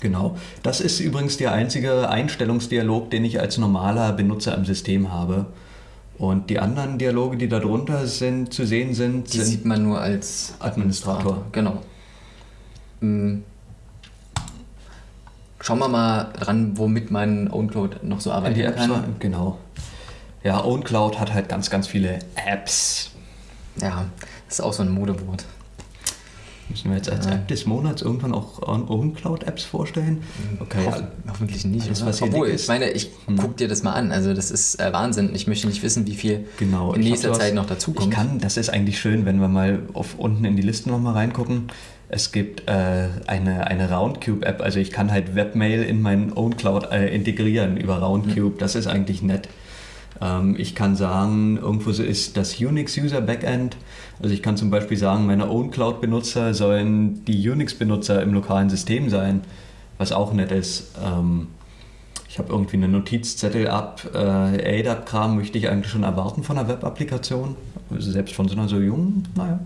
Genau. Das ist übrigens der einzige Einstellungsdialog, den ich als normaler Benutzer im System habe. Und die anderen Dialoge, die darunter sind, zu sehen sind, Die sind sieht man nur als Administrator. Genau. Hm. Schauen wir mal dran, womit man OwnCloud noch so arbeiten die Apps. kann. Genau. Ja, OwnCloud hat halt ganz, ganz viele Apps. Ja, das ist auch so ein Modewort. Müssen wir jetzt als Ja. App des Monats irgendwann auch OwnCloud-Apps vorstellen? Okay. Hoff, hoffentlich nicht. Alles, was Obwohl, ich meine, ich Hm. guck dir das mal an. Also das ist äh, Wahnsinn. Ich möchte nicht wissen, wie viel Genau. in nächster Zeit noch dazukommt. Ich kann, das ist eigentlich schön, wenn wir mal auf unten in die Listen nochmal reingucken. Es gibt äh, eine, eine Roundcube-App, also ich kann halt Webmail in meinen OwnCloud äh, integrieren über Roundcube. Das ist eigentlich nett. Ähm, ich kann sagen, irgendwo so ist das Unix-User Backend. Also ich kann zum Beispiel sagen, meine OwnCloud-Benutzer sollen die Unix-Benutzer im lokalen System sein, was auch nett ist. Ähm, ich habe irgendwie eine Notizzettel ab, äh, ADAP-Kram möchte ich eigentlich schon erwarten von einer Web-Applikation, also selbst von so einer so jungen, naja.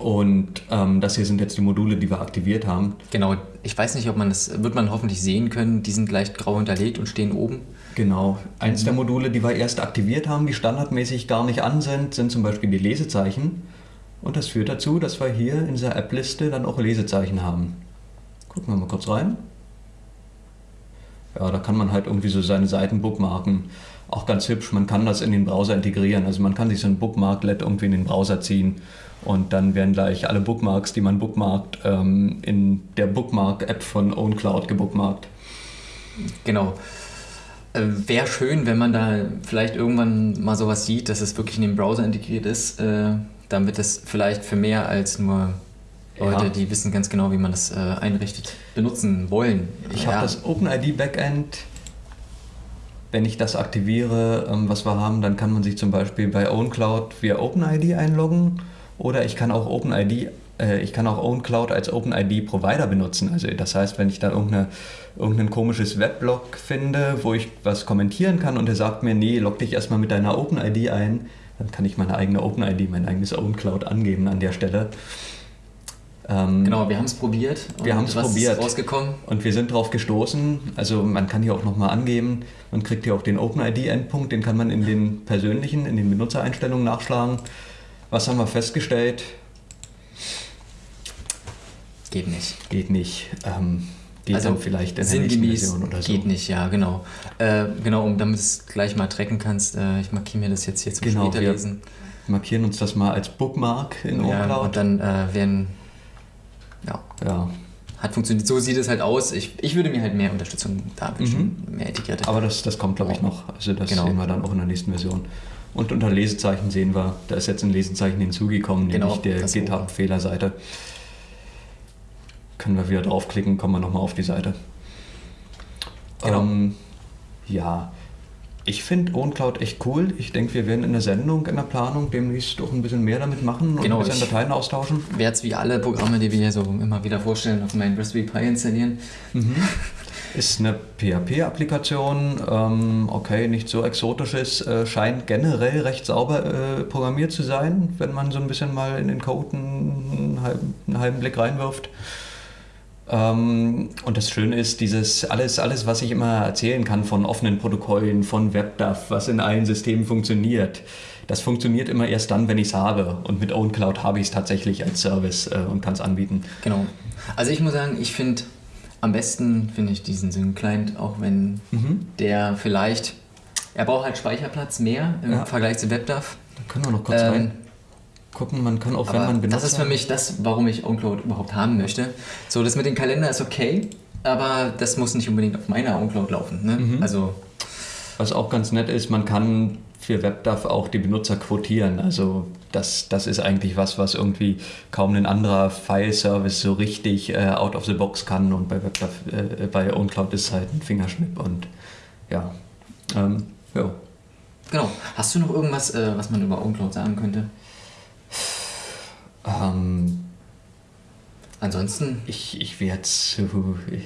Und ähm, das hier sind jetzt die Module, die wir aktiviert haben. Genau, ich weiß nicht, ob man das, wird man hoffentlich sehen können, die sind leicht grau hinterlegt und stehen oben. Genau. Eins der Module, die wir erst aktiviert haben, die standardmäßig gar nicht an sind, sind zum Beispiel die Lesezeichen. Und das führt dazu, dass wir hier in dieser App-Liste dann auch Lesezeichen haben. Gucken wir mal kurz rein. Ja, da kann man halt irgendwie so seine Seiten bookmarken. Auch ganz hübsch, man kann das in den Browser integrieren. Also man kann sich so ein Bookmarklet irgendwie in den Browser ziehen und dann werden gleich alle Bookmarks, die man bookmarkt, ähm, in der Bookmark-App von OwnCloud gebookmarkt. Genau. Äh, Wäre schön, wenn man da vielleicht irgendwann mal sowas sieht, dass es wirklich in den Browser integriert ist, äh, damit es vielleicht für mehr als nur Leute, ja. die wissen ganz genau, wie man das äh, einrichtet, benutzen wollen. Ich ja. habe das OpenID Backend. Wenn ich das aktiviere, ähm, was wir haben, dann kann man sich zum Beispiel bei OwnCloud via OpenID einloggen oder ich kann auch OpenID äh, ich kann auch OwnCloud als OpenID-Provider benutzen. Also das heißt, wenn ich da irgendeine, irgendein komisches Weblog finde, wo ich was kommentieren kann und der sagt mir, nee, log dich erstmal mit deiner OpenID ein, dann kann ich meine eigene OpenID, mein eigenes OwnCloud angeben an der Stelle. Ähm, genau, wir haben es probiert. Wir haben es probiert. Ist rausgekommen? Und wir sind darauf gestoßen. Also man kann hier auch nochmal angeben, man kriegt hier auch den OpenID-Endpunkt, den kann man in den persönlichen, in den Benutzereinstellungen nachschlagen. Was haben wir festgestellt? Geht nicht. Geht nicht. Ähm, geht also dann vielleicht in der nächsten Version oder so. Geht nicht, ja, genau. Äh, genau, um damit du es gleich mal tracken kannst, äh, ich markiere mir das jetzt hier zum genau, später lesen. markieren uns das mal als Bookmark in ja, OnCloud. Und dann äh, werden ja. ja. Hat funktioniert. So sieht es halt aus. Ich, ich würde mir halt mehr Unterstützung da wünschen, mhm. mehr Etikette. Aber das, das kommt, glaube ich, noch. Also das genau. sehen wir dann auch in der nächsten Version. Und unter Lesezeichen sehen wir, da ist jetzt ein Lesezeichen hinzugekommen, genau, nämlich der GitHub-Fehlerseite. Können wir wieder draufklicken, kommen wir nochmal auf die Seite. Genau. Ähm, ja, ich finde OwnCloud echt cool. Ich denke, wir werden in der Sendung, in der Planung demnächst auch ein bisschen mehr damit machen und genau, ein bisschen Dateien austauschen. Ich werde es wie alle Programme, die wir hier so immer wieder vorstellen, auf meinen Raspberry Pi installieren. Mhm. Ist eine PHP-Applikation, ähm, okay, nicht so exotisches, äh, scheint generell recht sauber äh, programmiert zu sein, wenn man so ein bisschen mal in den Code einen, halben, einen halben Blick reinwirft. Ähm, und das Schöne ist, dieses alles, alles, was ich immer erzählen kann von offenen Protokollen, von WebDAV, was in allen Systemen funktioniert, das funktioniert immer erst dann, wenn ich es habe. Und mit OwnCloud habe ich es tatsächlich als Service äh, und kann es anbieten. Genau. Also ich muss sagen, ich finde am besten finde ich diesen Syn-Client, auch wenn mhm. der vielleicht, er braucht halt Speicherplatz mehr im ja. Vergleich zu WebDAV. Da können wir noch kurz ähm, rein gucken. Man kann auch, wenn man benutzt. Das ist für mich das, warum ich OnCloud überhaupt haben möchte. So, das mit dem Kalender ist okay, aber das muss nicht unbedingt auf meiner OnCloud laufen. Ne? Mhm. Also, Was auch ganz nett ist, man kann für WebDAV auch die Benutzer quotieren. Also das, das ist eigentlich was, was irgendwie kaum ein anderer File-Service so richtig äh, out of the box kann. Und bei äh, bei OnCloud ist es halt ein Fingerschnipp und ja. Ähm, ja. Genau. Hast du noch irgendwas, äh, was man über OnCloud sagen könnte? Ähm, Ansonsten? Ich, ich werde es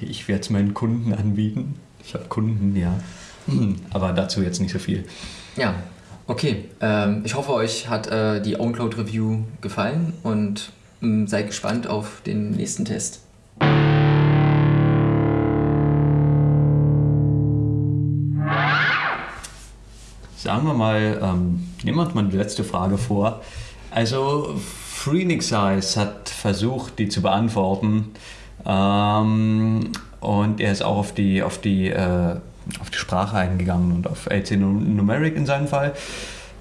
ich werd's meinen Kunden anbieten. Ich habe Kunden, ja. Aber dazu jetzt nicht so viel. Ja, okay. Ähm, ich hoffe, euch hat äh, die OwnCloud Review gefallen und ähm, seid gespannt auf den nächsten Test. Sagen wir mal, ähm, nehmen wir uns mal die letzte Frage vor. Also Freenix hat versucht, die zu beantworten. Ähm, und er ist auch auf die, auf die, äh, auf die Sprache eingegangen und auf LC Numeric in seinem Fall.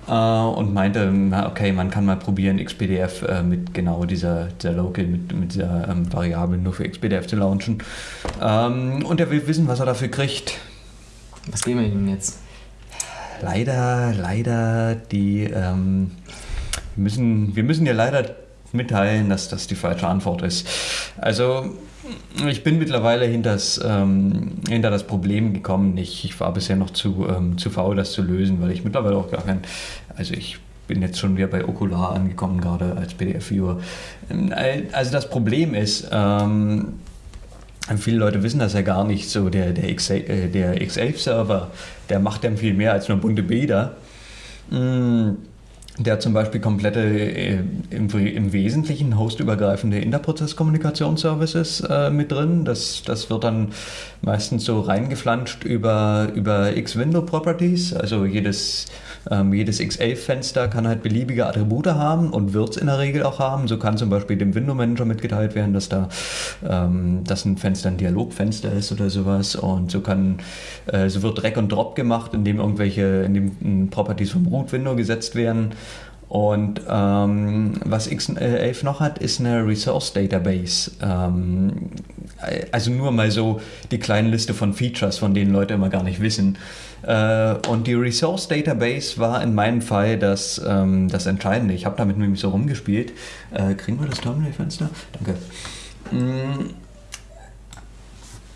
Äh, und meinte, okay, man kann mal probieren, XPDF äh, mit genau dieser, dieser Local, mit, mit dieser ähm, Variable nur für XPDF zu launchen. Ähm, und er will wissen, was er dafür kriegt. Was geben wir ihm jetzt? Leider, leider die. Ähm, wir müssen, wir müssen dir leider mitteilen, dass das die falsche Antwort ist. Also ich bin mittlerweile hinters, ähm, hinter das Problem gekommen. Ich, ich war bisher noch zu, ähm, zu faul, das zu lösen, weil ich mittlerweile auch gar kein, also ich bin jetzt schon wieder bei Okular angekommen, gerade als PDF-Viewer. Ähm, also das Problem ist, ähm, viele Leute wissen das ja gar nicht, so der, der, äh, der X11-Server, der macht dann viel mehr als nur bunte Bilder. Mm der zum Beispiel komplette, äh, im, im Wesentlichen hostübergreifende Interprozesskommunikationsservices äh, mit drin. Das, das wird dann meistens so reingeflanscht über, über X-Window-Properties. Also jedes, ähm, jedes X11-Fenster kann halt beliebige Attribute haben und wird es in der Regel auch haben. So kann zum Beispiel dem Window-Manager mitgeteilt werden, dass da ähm, dass ein Fenster ein Dialogfenster ist oder sowas. Und so kann äh, so wird Drag und Drop gemacht, indem irgendwelche indem Properties vom Root-Window gesetzt werden. Und ähm, was X11 noch hat, ist eine Resource Database. Ähm, also nur mal so die kleine Liste von Features, von denen Leute immer gar nicht wissen. Äh, und die Resource Database war in meinem Fall das, ähm, das Entscheidende. Ich habe damit nämlich so rumgespielt. Äh, kriegen wir das Terminal-Fenster? Danke. Mm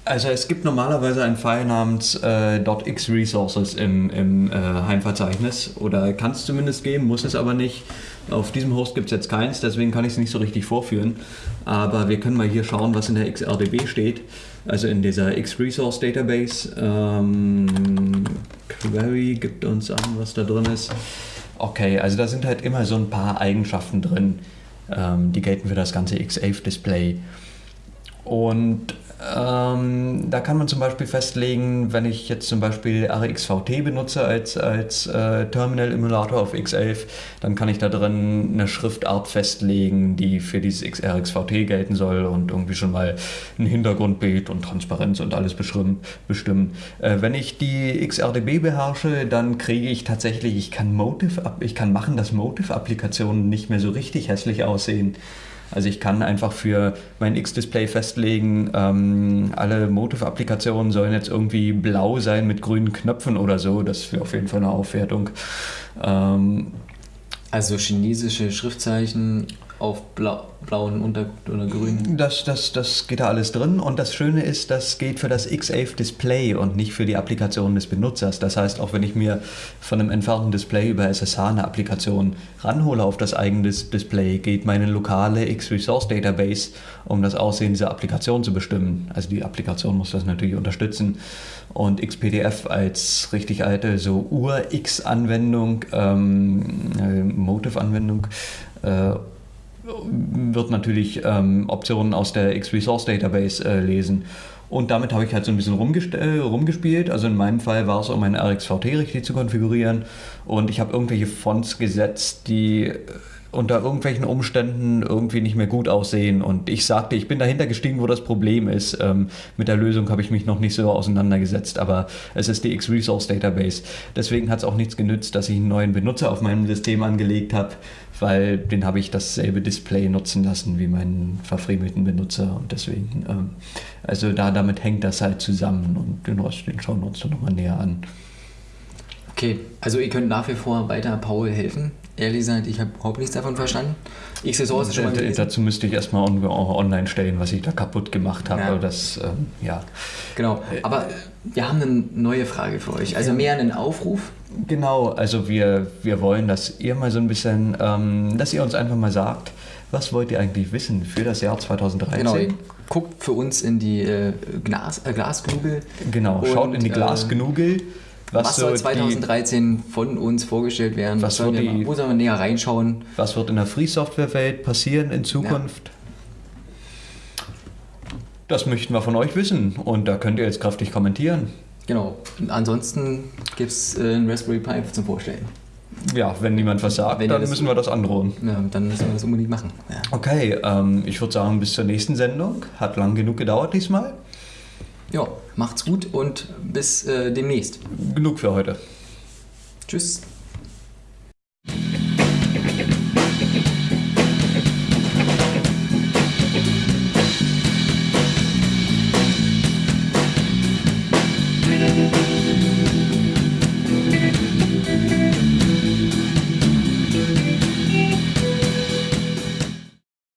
also es gibt normalerweise einen File namens äh, .xresources im, im äh, Heimverzeichnis oder kann es zumindest geben, muss es aber nicht. Auf diesem Host gibt es jetzt keins, deswegen kann ich es nicht so richtig vorführen. Aber wir können mal hier schauen, was in der XRDB steht, also in dieser Xresource Database. Ähm, Query gibt uns an, was da drin ist. Okay, also da sind halt immer so ein paar Eigenschaften drin, ähm, die gelten für das ganze X11-Display. Und ähm, da kann man zum Beispiel festlegen, wenn ich jetzt zum Beispiel RxVT benutze als, als äh, Terminal-Emulator auf X11, dann kann ich da drin eine Schriftart festlegen, die für dieses RxVT gelten soll und irgendwie schon mal ein Hintergrundbild und Transparenz und alles bestimmen. Äh, wenn ich die XRDB beherrsche, dann kriege ich tatsächlich, ich kann Motive, ich kann machen, dass Motive-Applikationen nicht mehr so richtig hässlich aussehen. Also ich kann einfach für mein X-Display festlegen, ähm, alle Motive-Applikationen sollen jetzt irgendwie blau sein mit grünen Knöpfen oder so. Das wäre auf jeden Fall eine Aufwertung. Ähm, also chinesische Schriftzeichen auf blau, blauen Unter- oder grünen? Das, das, das geht da alles drin und das Schöne ist, das geht für das X11 Display und nicht für die Applikation des Benutzers. Das heißt, auch wenn ich mir von einem entfernten Display über SSH eine Applikation ranhole auf das eigene Display, geht meine lokale X-Resource Database, um das Aussehen dieser Applikation zu bestimmen. Also die Applikation muss das natürlich unterstützen. Und XPDF als richtig alte, so Ur-X-Anwendung, ähm, äh, Motive-Anwendung, äh, wird natürlich ähm, Optionen aus der X-Resource Database äh, lesen. Und damit habe ich halt so ein bisschen äh, rumgespielt. Also in meinem Fall war es, um mein RxVT richtig zu konfigurieren. Und ich habe irgendwelche Fonts gesetzt, die äh, unter irgendwelchen Umständen irgendwie nicht mehr gut aussehen. Und ich sagte, ich bin dahinter gestiegen, wo das Problem ist. Ähm, mit der Lösung habe ich mich noch nicht so auseinandergesetzt, aber es ist die X-Resource Database. Deswegen hat es auch nichts genützt, dass ich einen neuen Benutzer auf meinem System angelegt habe, weil den habe ich dasselbe Display nutzen lassen wie meinen verfriemelten Benutzer. Und deswegen, ähm, also da damit hängt das halt zusammen und den Rest, den schauen wir uns dann nochmal näher an. Okay, also ihr könnt nach wie vor weiter Paul helfen. Ehrlich gesagt, ich habe überhaupt nichts davon verstanden. XSOR ist schon mal gelesen. Dazu müsste ich erstmal online stellen, was ich da kaputt gemacht habe. Ja. Das, ähm, ja. Genau, aber wir haben eine neue Frage für euch. Also mehr einen Aufruf. Genau, also wir, wir wollen, dass ihr mal so ein bisschen, ähm, dass ihr uns einfach mal sagt, was wollt ihr eigentlich wissen für das Jahr 2013? Genau, guckt für uns in die äh, Glas, äh, Glasknugel. Genau, schaut in die Glasknugel. Äh, was, was soll 2013 die, von uns vorgestellt werden? Was wird die, wo sollen wir näher reinschauen? Was wird in der Free-Software-Welt passieren in Zukunft? Ja. Das möchten wir von euch wissen und da könnt ihr jetzt kräftig kommentieren. Genau. Und ansonsten gibt es äh, einen Raspberry Pi zum Vorstellen. Ja, wenn niemand was sagt, wenn dann müssen wir das androhen. Ja, dann müssen wir das unbedingt machen. Ja. Okay, ähm, ich würde sagen, bis zur nächsten Sendung. Hat lang genug gedauert diesmal. Ja, macht's gut und bis äh, demnächst. Genug für heute. Tschüss.